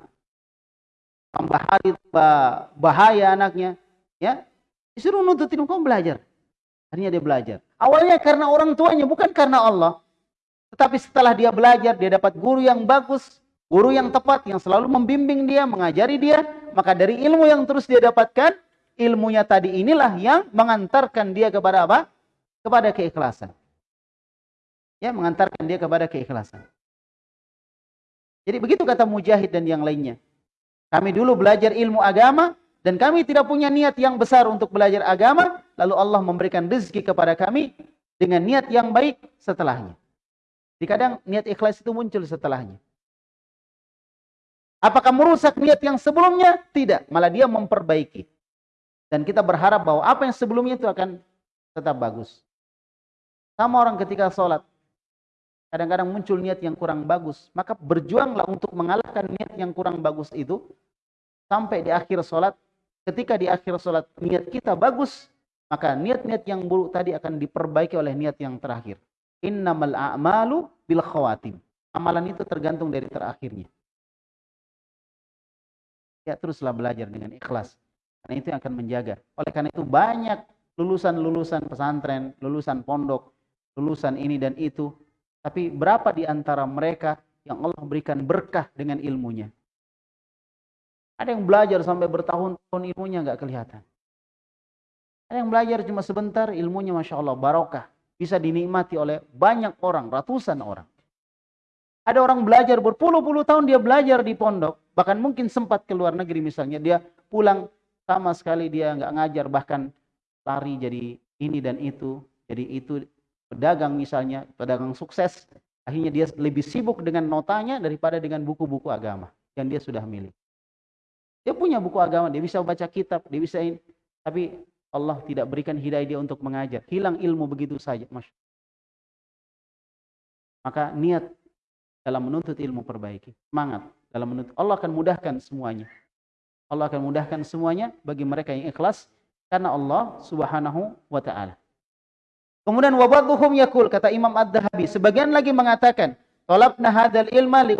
tambah hari bahaya anaknya ya disuruh nuntut ilmu kamu belajar akhirnya dia belajar. Awalnya karena orang tuanya bukan karena Allah. Tetapi setelah dia belajar dia dapat guru yang bagus guru yang tepat yang selalu membimbing dia mengajari dia. Maka dari ilmu yang terus dia dapatkan ilmunya tadi inilah yang mengantarkan dia kepada apa? Kepada keikhlasan. Ya mengantarkan dia kepada keikhlasan. Jadi begitu kata Mujahid dan yang lainnya. Kami dulu belajar ilmu agama dan kami tidak punya niat yang besar untuk belajar agama, lalu Allah memberikan rezeki kepada kami dengan niat yang baik setelahnya. Di kadang niat ikhlas itu muncul setelahnya. Apakah merusak niat yang sebelumnya? Tidak, malah dia memperbaiki. Dan kita berharap bahwa apa yang sebelumnya itu akan tetap bagus. Sama orang ketika sholat, kadang-kadang muncul niat yang kurang bagus, maka berjuanglah untuk mengalahkan niat yang kurang bagus itu sampai di akhir sholat, ketika di akhir sholat niat kita bagus, maka niat-niat yang buruk tadi akan diperbaiki oleh niat yang terakhir. Innamal a'malu bil khawatim. Amalan itu tergantung dari terakhirnya. Ya teruslah belajar dengan ikhlas. Karena itu yang akan menjaga. Oleh karena itu banyak lulusan-lulusan pesantren, lulusan pondok, lulusan ini dan itu. Tapi berapa di antara mereka yang Allah berikan berkah dengan ilmunya? Ada yang belajar sampai bertahun-tahun ilmunya nggak kelihatan. Ada yang belajar cuma sebentar ilmunya Masya Allah barokah. Bisa dinikmati oleh banyak orang, ratusan orang. Ada orang belajar berpuluh-puluh tahun dia belajar di pondok. Bahkan mungkin sempat ke luar negeri misalnya. Dia pulang sama sekali dia nggak ngajar. Bahkan lari jadi ini dan itu. Jadi itu pedagang misalnya, pedagang sukses. Akhirnya dia lebih sibuk dengan notanya daripada dengan buku-buku agama yang dia sudah milik. Dia punya buku agama, dia bisa baca kitab, dia bisa ini. Tapi Allah tidak berikan hidayah dia untuk mengajar. Hilang ilmu begitu saja. Masya. Maka niat dalam menuntut ilmu perbaiki. Semangat dalam menuntut. Allah akan mudahkan semuanya. Allah akan mudahkan semuanya bagi mereka yang ikhlas. Karena Allah subhanahu wa ta'ala. Kemudian wabadhuhum yakul, kata Imam Ad-Dahabi. Sebagian lagi mengatakan, Tolabna hadal ilma li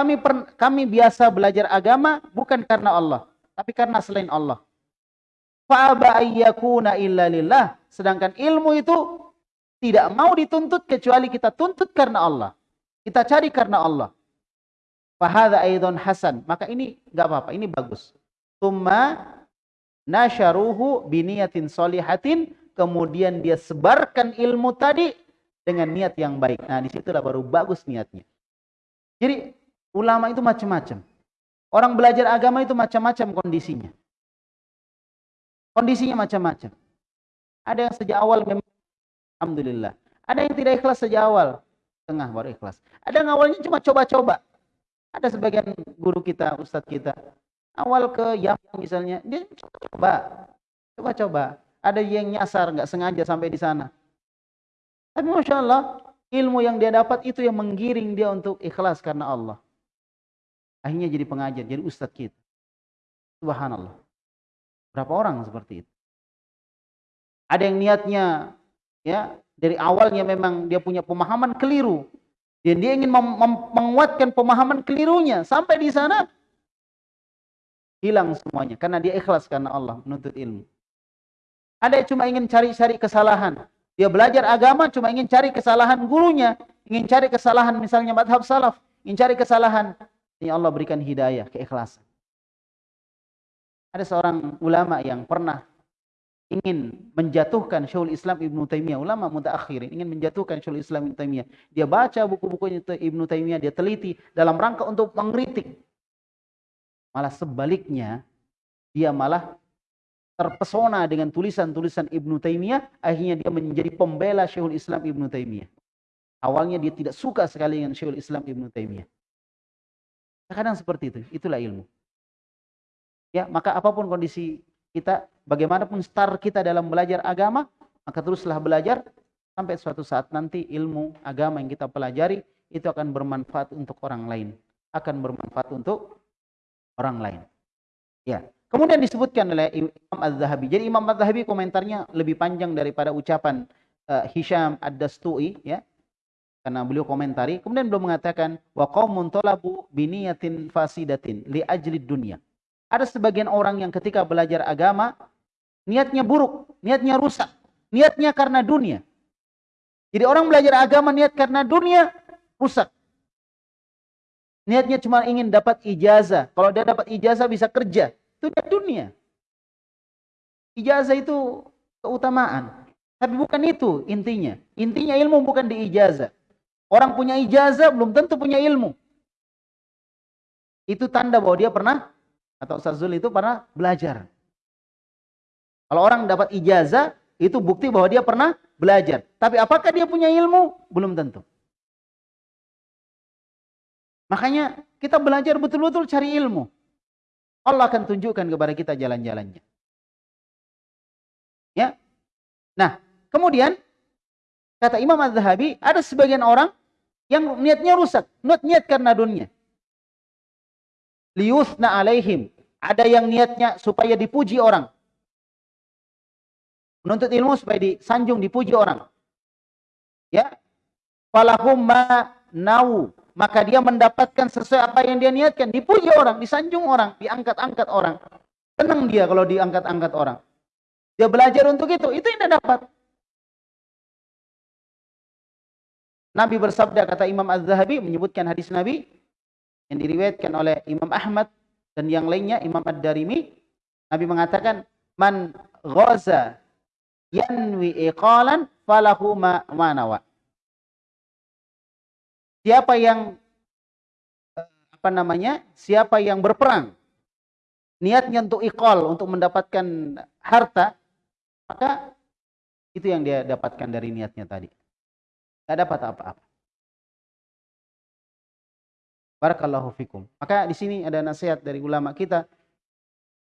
kami per, kami biasa belajar agama bukan karena Allah, tapi karena selain Allah. Fa'aba ayyakuna illa lillah. Sedangkan ilmu itu tidak mau dituntut kecuali kita tuntut karena Allah. Kita cari karena Allah. Fahada aidon hasan. Maka ini enggak apa-apa, ini bagus. Tumma nasyaruhu biniyatin solihatin. Kemudian dia sebarkan ilmu tadi dengan niat yang baik. Nah, di situlah baru bagus niatnya. Jadi Ulama itu macam-macam. Orang belajar agama itu macam-macam kondisinya. Kondisinya macam-macam. Ada yang sejak awal memang alhamdulillah. Ada yang tidak ikhlas sejak awal, tengah baru ikhlas. Ada yang awalnya cuma coba-coba. Ada sebagian guru kita, ustadz kita, awal ke yang misalnya, dia coba, coba-coba. Ada yang nyasar, nggak sengaja sampai di sana. Tapi masya Allah, ilmu yang dia dapat itu yang menggiring dia untuk ikhlas karena Allah. Akhirnya jadi pengajar, jadi ustadz kita. Subhanallah. Berapa orang seperti itu? Ada yang niatnya ya dari awalnya memang dia punya pemahaman keliru. Dan dia ingin menguatkan pemahaman kelirunya sampai di sana hilang semuanya karena dia ikhlas karena Allah menuntut ilmu. Ada yang cuma ingin cari-cari kesalahan. Dia belajar agama cuma ingin cari kesalahan gurunya, ingin cari kesalahan misalnya madhab salaf, ingin cari kesalahan. Ini Allah berikan hidayah, keikhlasan. Ada seorang ulama yang pernah ingin menjatuhkan Syekhul Islam Ibnu Taimiyah, ulama mutaakhirin ingin menjatuhkan Syekhul Islam Ibnu Taimiyah. Dia baca buku-bukunya Ibnu Taimiyah, dia teliti dalam rangka untuk mengkritik. Malah sebaliknya, dia malah terpesona dengan tulisan-tulisan Ibnu Taimiyah, akhirnya dia menjadi pembela Syekhul Islam Ibnu Taimiyah. Awalnya dia tidak suka sekali dengan Syekhul Islam Ibnu Taimiyah. Kadang seperti itu, itulah ilmu. Ya, maka apa pun kondisi kita, bagaimanapun start kita dalam belajar agama, maka teruslah belajar sampai suatu saat nanti ilmu agama yang kita pelajari itu akan bermanfaat untuk orang lain, akan bermanfaat untuk orang lain. Ya, Kemudian disebutkan oleh Imam Az-Zahabi. Jadi Imam Az-Zahabi komentarnya lebih panjang daripada ucapan uh, Hisham Ad-Dastui ya. Karena beliau komentari, kemudian beliau mengatakan wa qaumun talabu biniyatin fasidatin li ajli dunya. Ada sebagian orang yang ketika belajar agama niatnya buruk, niatnya rusak, niatnya karena dunia. Jadi orang belajar agama niat karena dunia rusak. Niatnya cuma ingin dapat ijazah. Kalau dia dapat ijazah bisa kerja. Itu dunia. Ijazah itu keutamaan. Tapi bukan itu intinya. Intinya ilmu bukan di ijazah. Orang punya ijazah belum tentu punya ilmu. Itu tanda bahwa dia pernah, atau Ustaz Zul itu pernah belajar. Kalau orang dapat ijazah, itu bukti bahwa dia pernah belajar. Tapi apakah dia punya ilmu? Belum tentu. Makanya kita belajar betul-betul cari ilmu. Allah akan tunjukkan kepada kita jalan-jalannya. Ya. Nah, kemudian kata Imam Az-Zahabi, ada sebagian orang yang niatnya rusak, niat niat karena dunia. Liyusna alaihim. Ada yang niatnya supaya dipuji orang. Menuntut ilmu supaya disanjung, dipuji orang. Ya. Falahum ma nau maka dia mendapatkan sesuai apa yang dia niatkan. Dipuji orang, disanjung orang, diangkat-angkat orang. Tenang dia kalau diangkat-angkat orang. Dia belajar untuk itu, itu yang dia dapat. Nabi bersabda, kata Imam Az-Zahabi, menyebutkan hadis Nabi, yang diriwayatkan oleh Imam Ahmad dan yang lainnya, Imam Ad-Darimi, Nabi mengatakan, Man ghaza yanwi iqalan falahu ma manawa. Siapa yang eh, apa namanya? Siapa yang berperang niatnya untuk ikol untuk mendapatkan harta, maka itu yang dia dapatkan dari niatnya tadi. Tidak dapat apa-apa. Barakallahu fikum. Maka di sini ada nasihat dari ulama kita,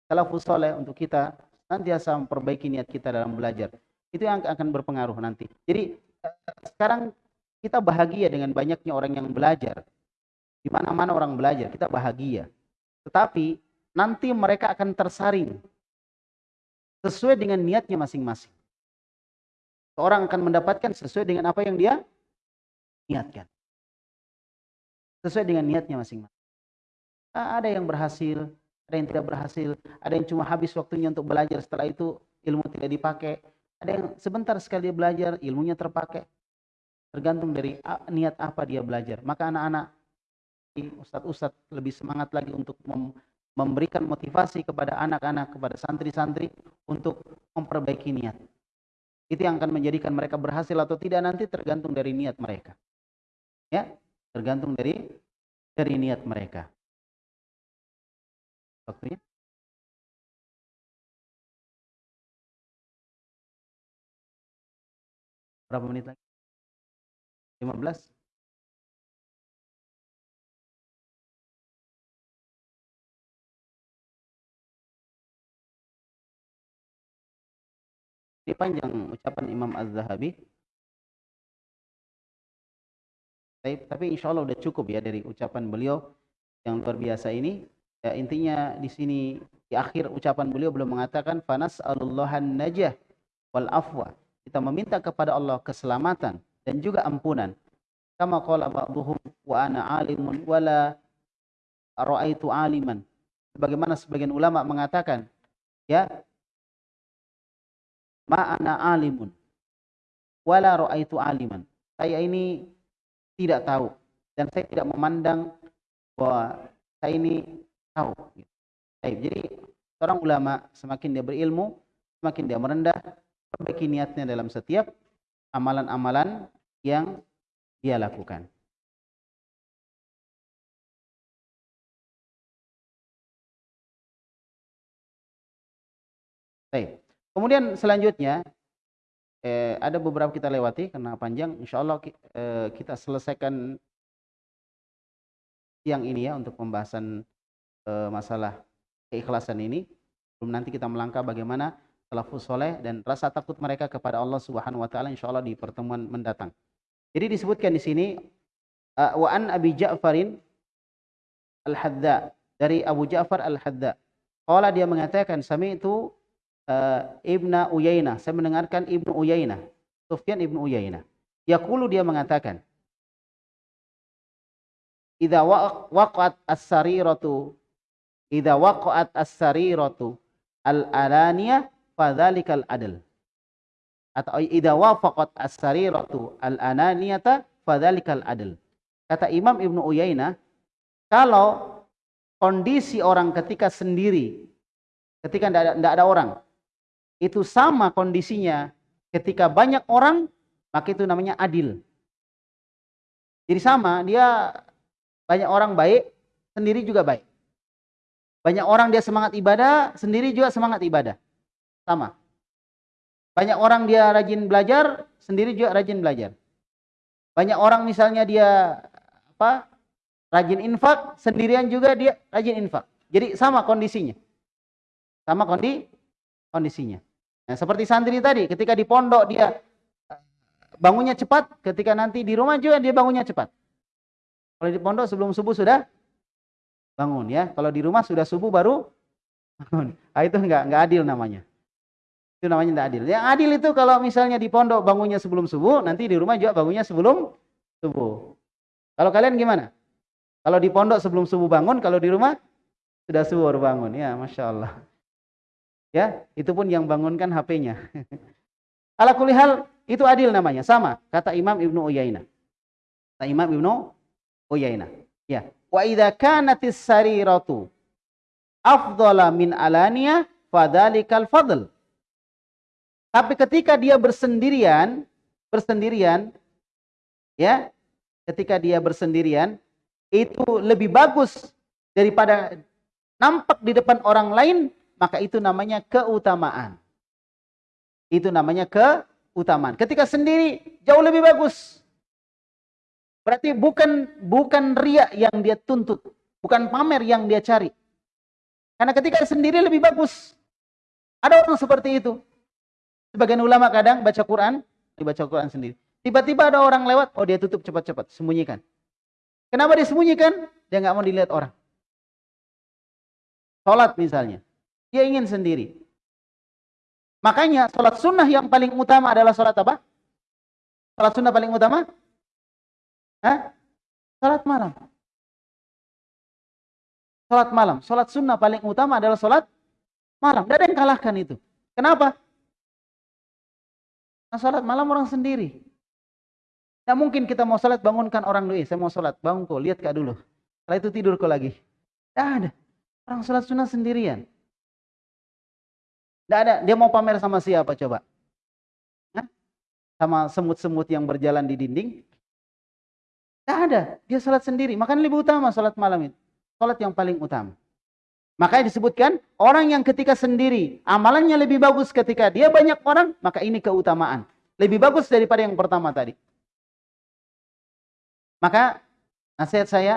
salafus soleh untuk kita nantiasa memperbaiki niat kita dalam belajar. Itu yang akan berpengaruh nanti. Jadi sekarang kita bahagia dengan banyaknya orang yang belajar. Di mana-mana orang belajar, kita bahagia. Tetapi nanti mereka akan tersaring sesuai dengan niatnya masing-masing. Seorang akan mendapatkan sesuai dengan apa yang dia niatkan. Sesuai dengan niatnya masing-masing. Ada yang berhasil, ada yang tidak berhasil, ada yang cuma habis waktunya untuk belajar, setelah itu ilmu tidak dipakai. Ada yang sebentar sekali dia belajar, ilmunya terpakai. Tergantung dari niat apa dia belajar. Maka anak-anak, ustadz-ustadz lebih semangat lagi untuk memberikan motivasi kepada anak-anak, kepada santri-santri untuk memperbaiki niat. Itu yang akan menjadikan mereka berhasil atau tidak nanti tergantung dari niat mereka. Ya, tergantung dari dari niat mereka. Waktunya? Berapa menit lagi? 15 Ini panjang ucapan Imam Az-Zahabi. Tapi insya Allah udah cukup ya dari ucapan beliau yang luar biasa ini. Ya, intinya di sini di akhir ucapan beliau belum mengatakan fanas alullahan najah wal afwa. Kita meminta kepada Allah keselamatan dan juga ampunan. Kama qala ba'dhum wa ana alimun wala ra'aitu aliman. Sebagaimana sebagian ulama mengatakan, ya, ma ana alimun wala ra'aitu aliman. Saya ini tidak tahu dan saya tidak memandang bahwa saya ini tahu. Baik, jadi seorang ulama semakin dia berilmu, semakin dia merendah, perbaiki niatnya dalam setiap amalan-amalan yang dia lakukan. Baik. Kemudian selanjutnya eh, ada beberapa kita lewati karena panjang. Insya Allah eh, kita selesaikan siang ini ya untuk pembahasan eh, masalah keikhlasan ini. Belum nanti kita melangkah bagaimana salafus soleh dan rasa takut mereka kepada Allah Subhanahu Wa Taala. Insya Allah di pertemuan mendatang. Jadi disebutkan di sini uh, wa an Abi Ja'farin Al-Hadda dari Abu Ja'far Al-Hadda. Qala dia mengatakan sami itu uh, Ibnu Uyainah. Saya mendengarkan Ibnu Uyainah. Sufyan Ibnu Uyainah. Yaqulu dia mengatakan Idza waqa'at as-sariratu idza waqa'at as-sariratu al-alaniyah fadzalikal adl. Atau idza wafaqat as-sariratu al-ananiyata fadzalikal adl. Kata Imam Ibnu Uyainah, kalau kondisi orang ketika sendiri, ketika tidak ada, ada orang, itu sama kondisinya ketika banyak orang, maka itu namanya adil. Jadi sama, dia banyak orang baik, sendiri juga baik. Banyak orang dia semangat ibadah, sendiri juga semangat ibadah. Sama. Banyak orang dia rajin belajar, sendiri juga rajin belajar. Banyak orang misalnya dia apa? rajin infak, sendirian juga dia rajin infak. Jadi sama kondisinya. Sama kondi kondisinya. Nah, seperti santri tadi, ketika di pondok dia bangunnya cepat, ketika nanti di rumah juga dia bangunnya cepat. Kalau di pondok sebelum subuh sudah bangun ya. Kalau di rumah sudah subuh baru bangun. Nah, itu enggak enggak adil namanya. Itu namanya enggak adil. Yang adil itu kalau misalnya di pondok bangunnya sebelum subuh, nanti di rumah juga bangunnya sebelum subuh. Kalau kalian gimana? Kalau di pondok sebelum subuh bangun, kalau di rumah sudah subuh baru bangun. Ya, masya Allah. Ya, itu pun yang bangunkan HP-nya. Ala kulihal itu adil namanya, sama kata Imam Ibnu Uyainah. Kata Imam Ibnu Uyainah. Ya, wa idza kanatis sariratu afdhala min alaniya fadzalikal fadl. Tapi ketika dia bersendirian, bersendirian ya, ketika dia bersendirian itu lebih bagus daripada nampak di depan orang lain maka itu namanya keutamaan. Itu namanya keutamaan. Ketika sendiri jauh lebih bagus. Berarti bukan bukan ria yang dia tuntut, bukan pamer yang dia cari. Karena ketika sendiri lebih bagus. Ada orang seperti itu. Sebagian ulama kadang baca Quran, dibaca Quran sendiri. Tiba-tiba ada orang lewat, oh dia tutup cepat-cepat, sembunyikan. Kenapa disembunyikan? Dia nggak mau dilihat orang. Sholat misalnya. Dia ingin sendiri. Makanya sholat sunnah yang paling utama adalah sholat apa? Sholat sunnah paling utama? Hah? Sholat malam. Sholat malam. Sholat sunnah paling utama adalah sholat malam. Tidak ada yang kalahkan itu. Kenapa? Nah, sholat malam orang sendiri. Tidak mungkin kita mau sholat bangunkan orang dulu. saya mau sholat. Bangun kok, lihat kak dulu. Setelah itu tidur kok lagi. Tidak ada. Orang sholat sunnah sendirian. Tidak ada. Dia mau pamer sama siapa coba? Hah? Sama semut-semut yang berjalan di dinding? Tidak ada. Dia salat sendiri. Makanya lebih utama salat malam itu. Salat yang paling utama. Makanya disebutkan orang yang ketika sendiri amalannya lebih bagus ketika dia banyak orang, maka ini keutamaan. Lebih bagus daripada yang pertama tadi. Maka nasihat saya,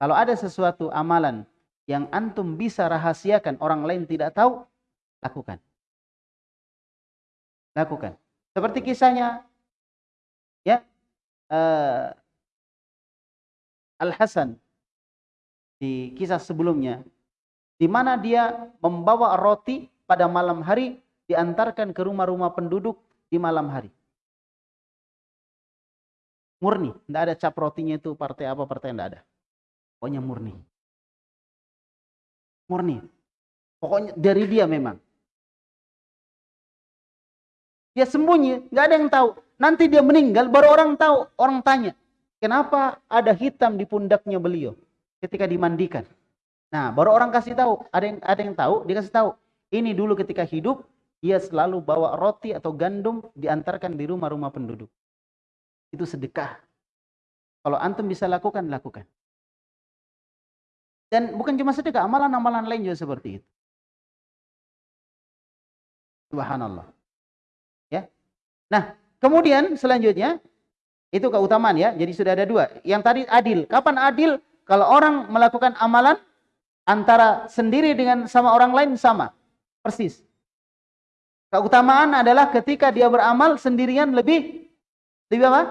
kalau ada sesuatu amalan yang antum bisa rahasiakan orang lain tidak tahu, Lakukan. Lakukan. Seperti kisahnya ya uh, Al Hasan di kisah sebelumnya di mana dia membawa roti pada malam hari diantarkan ke rumah-rumah penduduk di malam hari. Murni, tidak ada cap rotinya itu partai apa partai tidak ada. Pokoknya murni. Murni. Pokoknya dari dia memang. Dia sembunyi, nggak ada yang tahu. nanti dia meninggal baru orang tahu, orang tanya, kenapa ada hitam di pundaknya beliau ketika dimandikan. Nah, baru orang kasih tahu, ada yang ada yang tahu, dia kasih tahu. Ini dulu ketika hidup ia selalu bawa roti atau gandum diantarkan di rumah-rumah penduduk. Itu sedekah. Kalau antum bisa lakukan, lakukan. Dan bukan cuma sedekah, amalan-amalan lain juga seperti itu. Subhanallah. Nah, kemudian selanjutnya itu keutamaan ya. Jadi sudah ada dua. Yang tadi adil. Kapan adil? Kalau orang melakukan amalan antara sendiri dengan sama orang lain sama. Persis. Keutamaan adalah ketika dia beramal sendirian lebih lebih apa?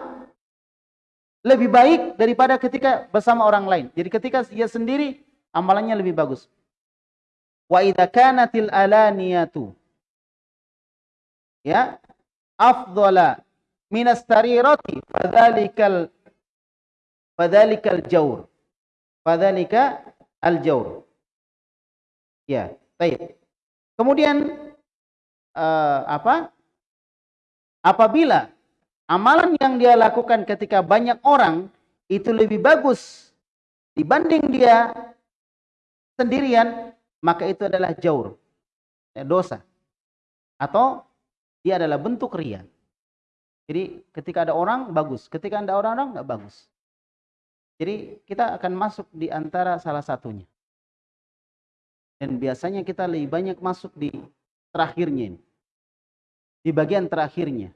Lebih baik daripada ketika bersama orang lain. Jadi ketika dia sendiri amalannya lebih bagus. Wa idza kanatil alaniyatu ya afdhala minas tarirati fadzalikal fadzalikal jaur fadzalika al jaur ya baik kemudian uh, apa? Apabila amalan yang dia lakukan ketika banyak orang itu lebih bagus dibanding dia sendirian maka itu adalah jaur ya, dosa. Atau dia adalah bentuk ria. Jadi ketika ada orang bagus, ketika ada orang-orang nggak bagus. Jadi kita akan masuk di antara salah satunya. Dan biasanya kita lebih banyak masuk di terakhirnya ini. Di bagian terakhirnya.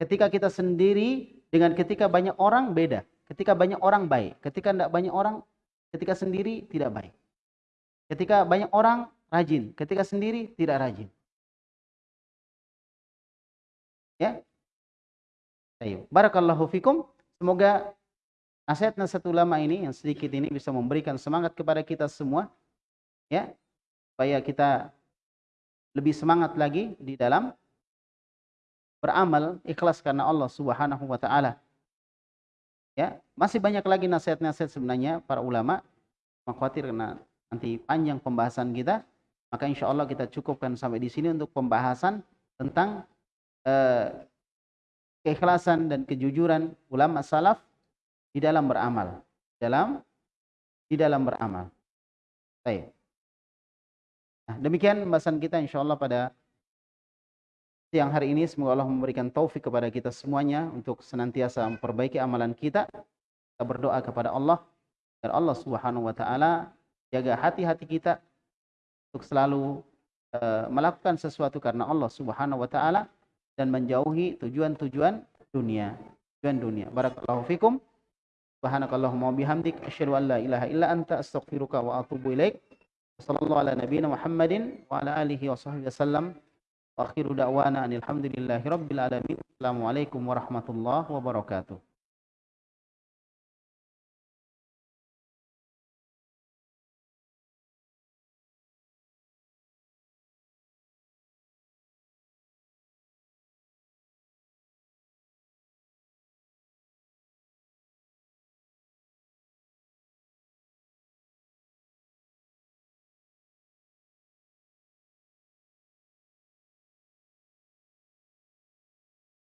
Ketika kita sendiri dengan ketika banyak orang beda. Ketika banyak orang baik, ketika tidak banyak orang, ketika sendiri tidak baik. Ketika banyak orang rajin, ketika sendiri tidak rajin. Ya. Baik. Barakallahu fikum. Semoga nasihat-nasihat ulama ini yang sedikit ini bisa memberikan semangat kepada kita semua. Ya. Supaya kita lebih semangat lagi di dalam beramal ikhlas karena Allah Subhanahu wa taala. Ya, masih banyak lagi nasihat-nasihat sebenarnya para ulama. Mengkhawatir karena nanti panjang pembahasan kita, maka insya Allah kita cukupkan sampai di sini untuk pembahasan tentang eh, keikhlasan dan kejujuran ulama salaf di dalam beramal. Dalam di dalam beramal. Baik. Nah, demikian pembahasan kita insyaallah pada siang hari ini semoga Allah memberikan taufik kepada kita semuanya untuk senantiasa memperbaiki amalan kita. Kita berdoa kepada Allah agar Allah Subhanahu wa taala jaga hati-hati kita untuk selalu uh, melakukan sesuatu karena Allah Subhanahu wa taala dan menjauhi tujuan-tujuan dunia. Tujuan dunia. Barakallahu fikum. Subhanakallahumma bihamdik asyhadu an la ilaha illa anta astaghfiruka wa atubu ilaik. Sallallahu ala nabiyyina Muhammadin wa ala alihi wa sahbihi wasallam. Wa akhiru da'wana alhamdulillahi rabbil alamin. Assalamualaikum warahmatullahi wabarakatuh.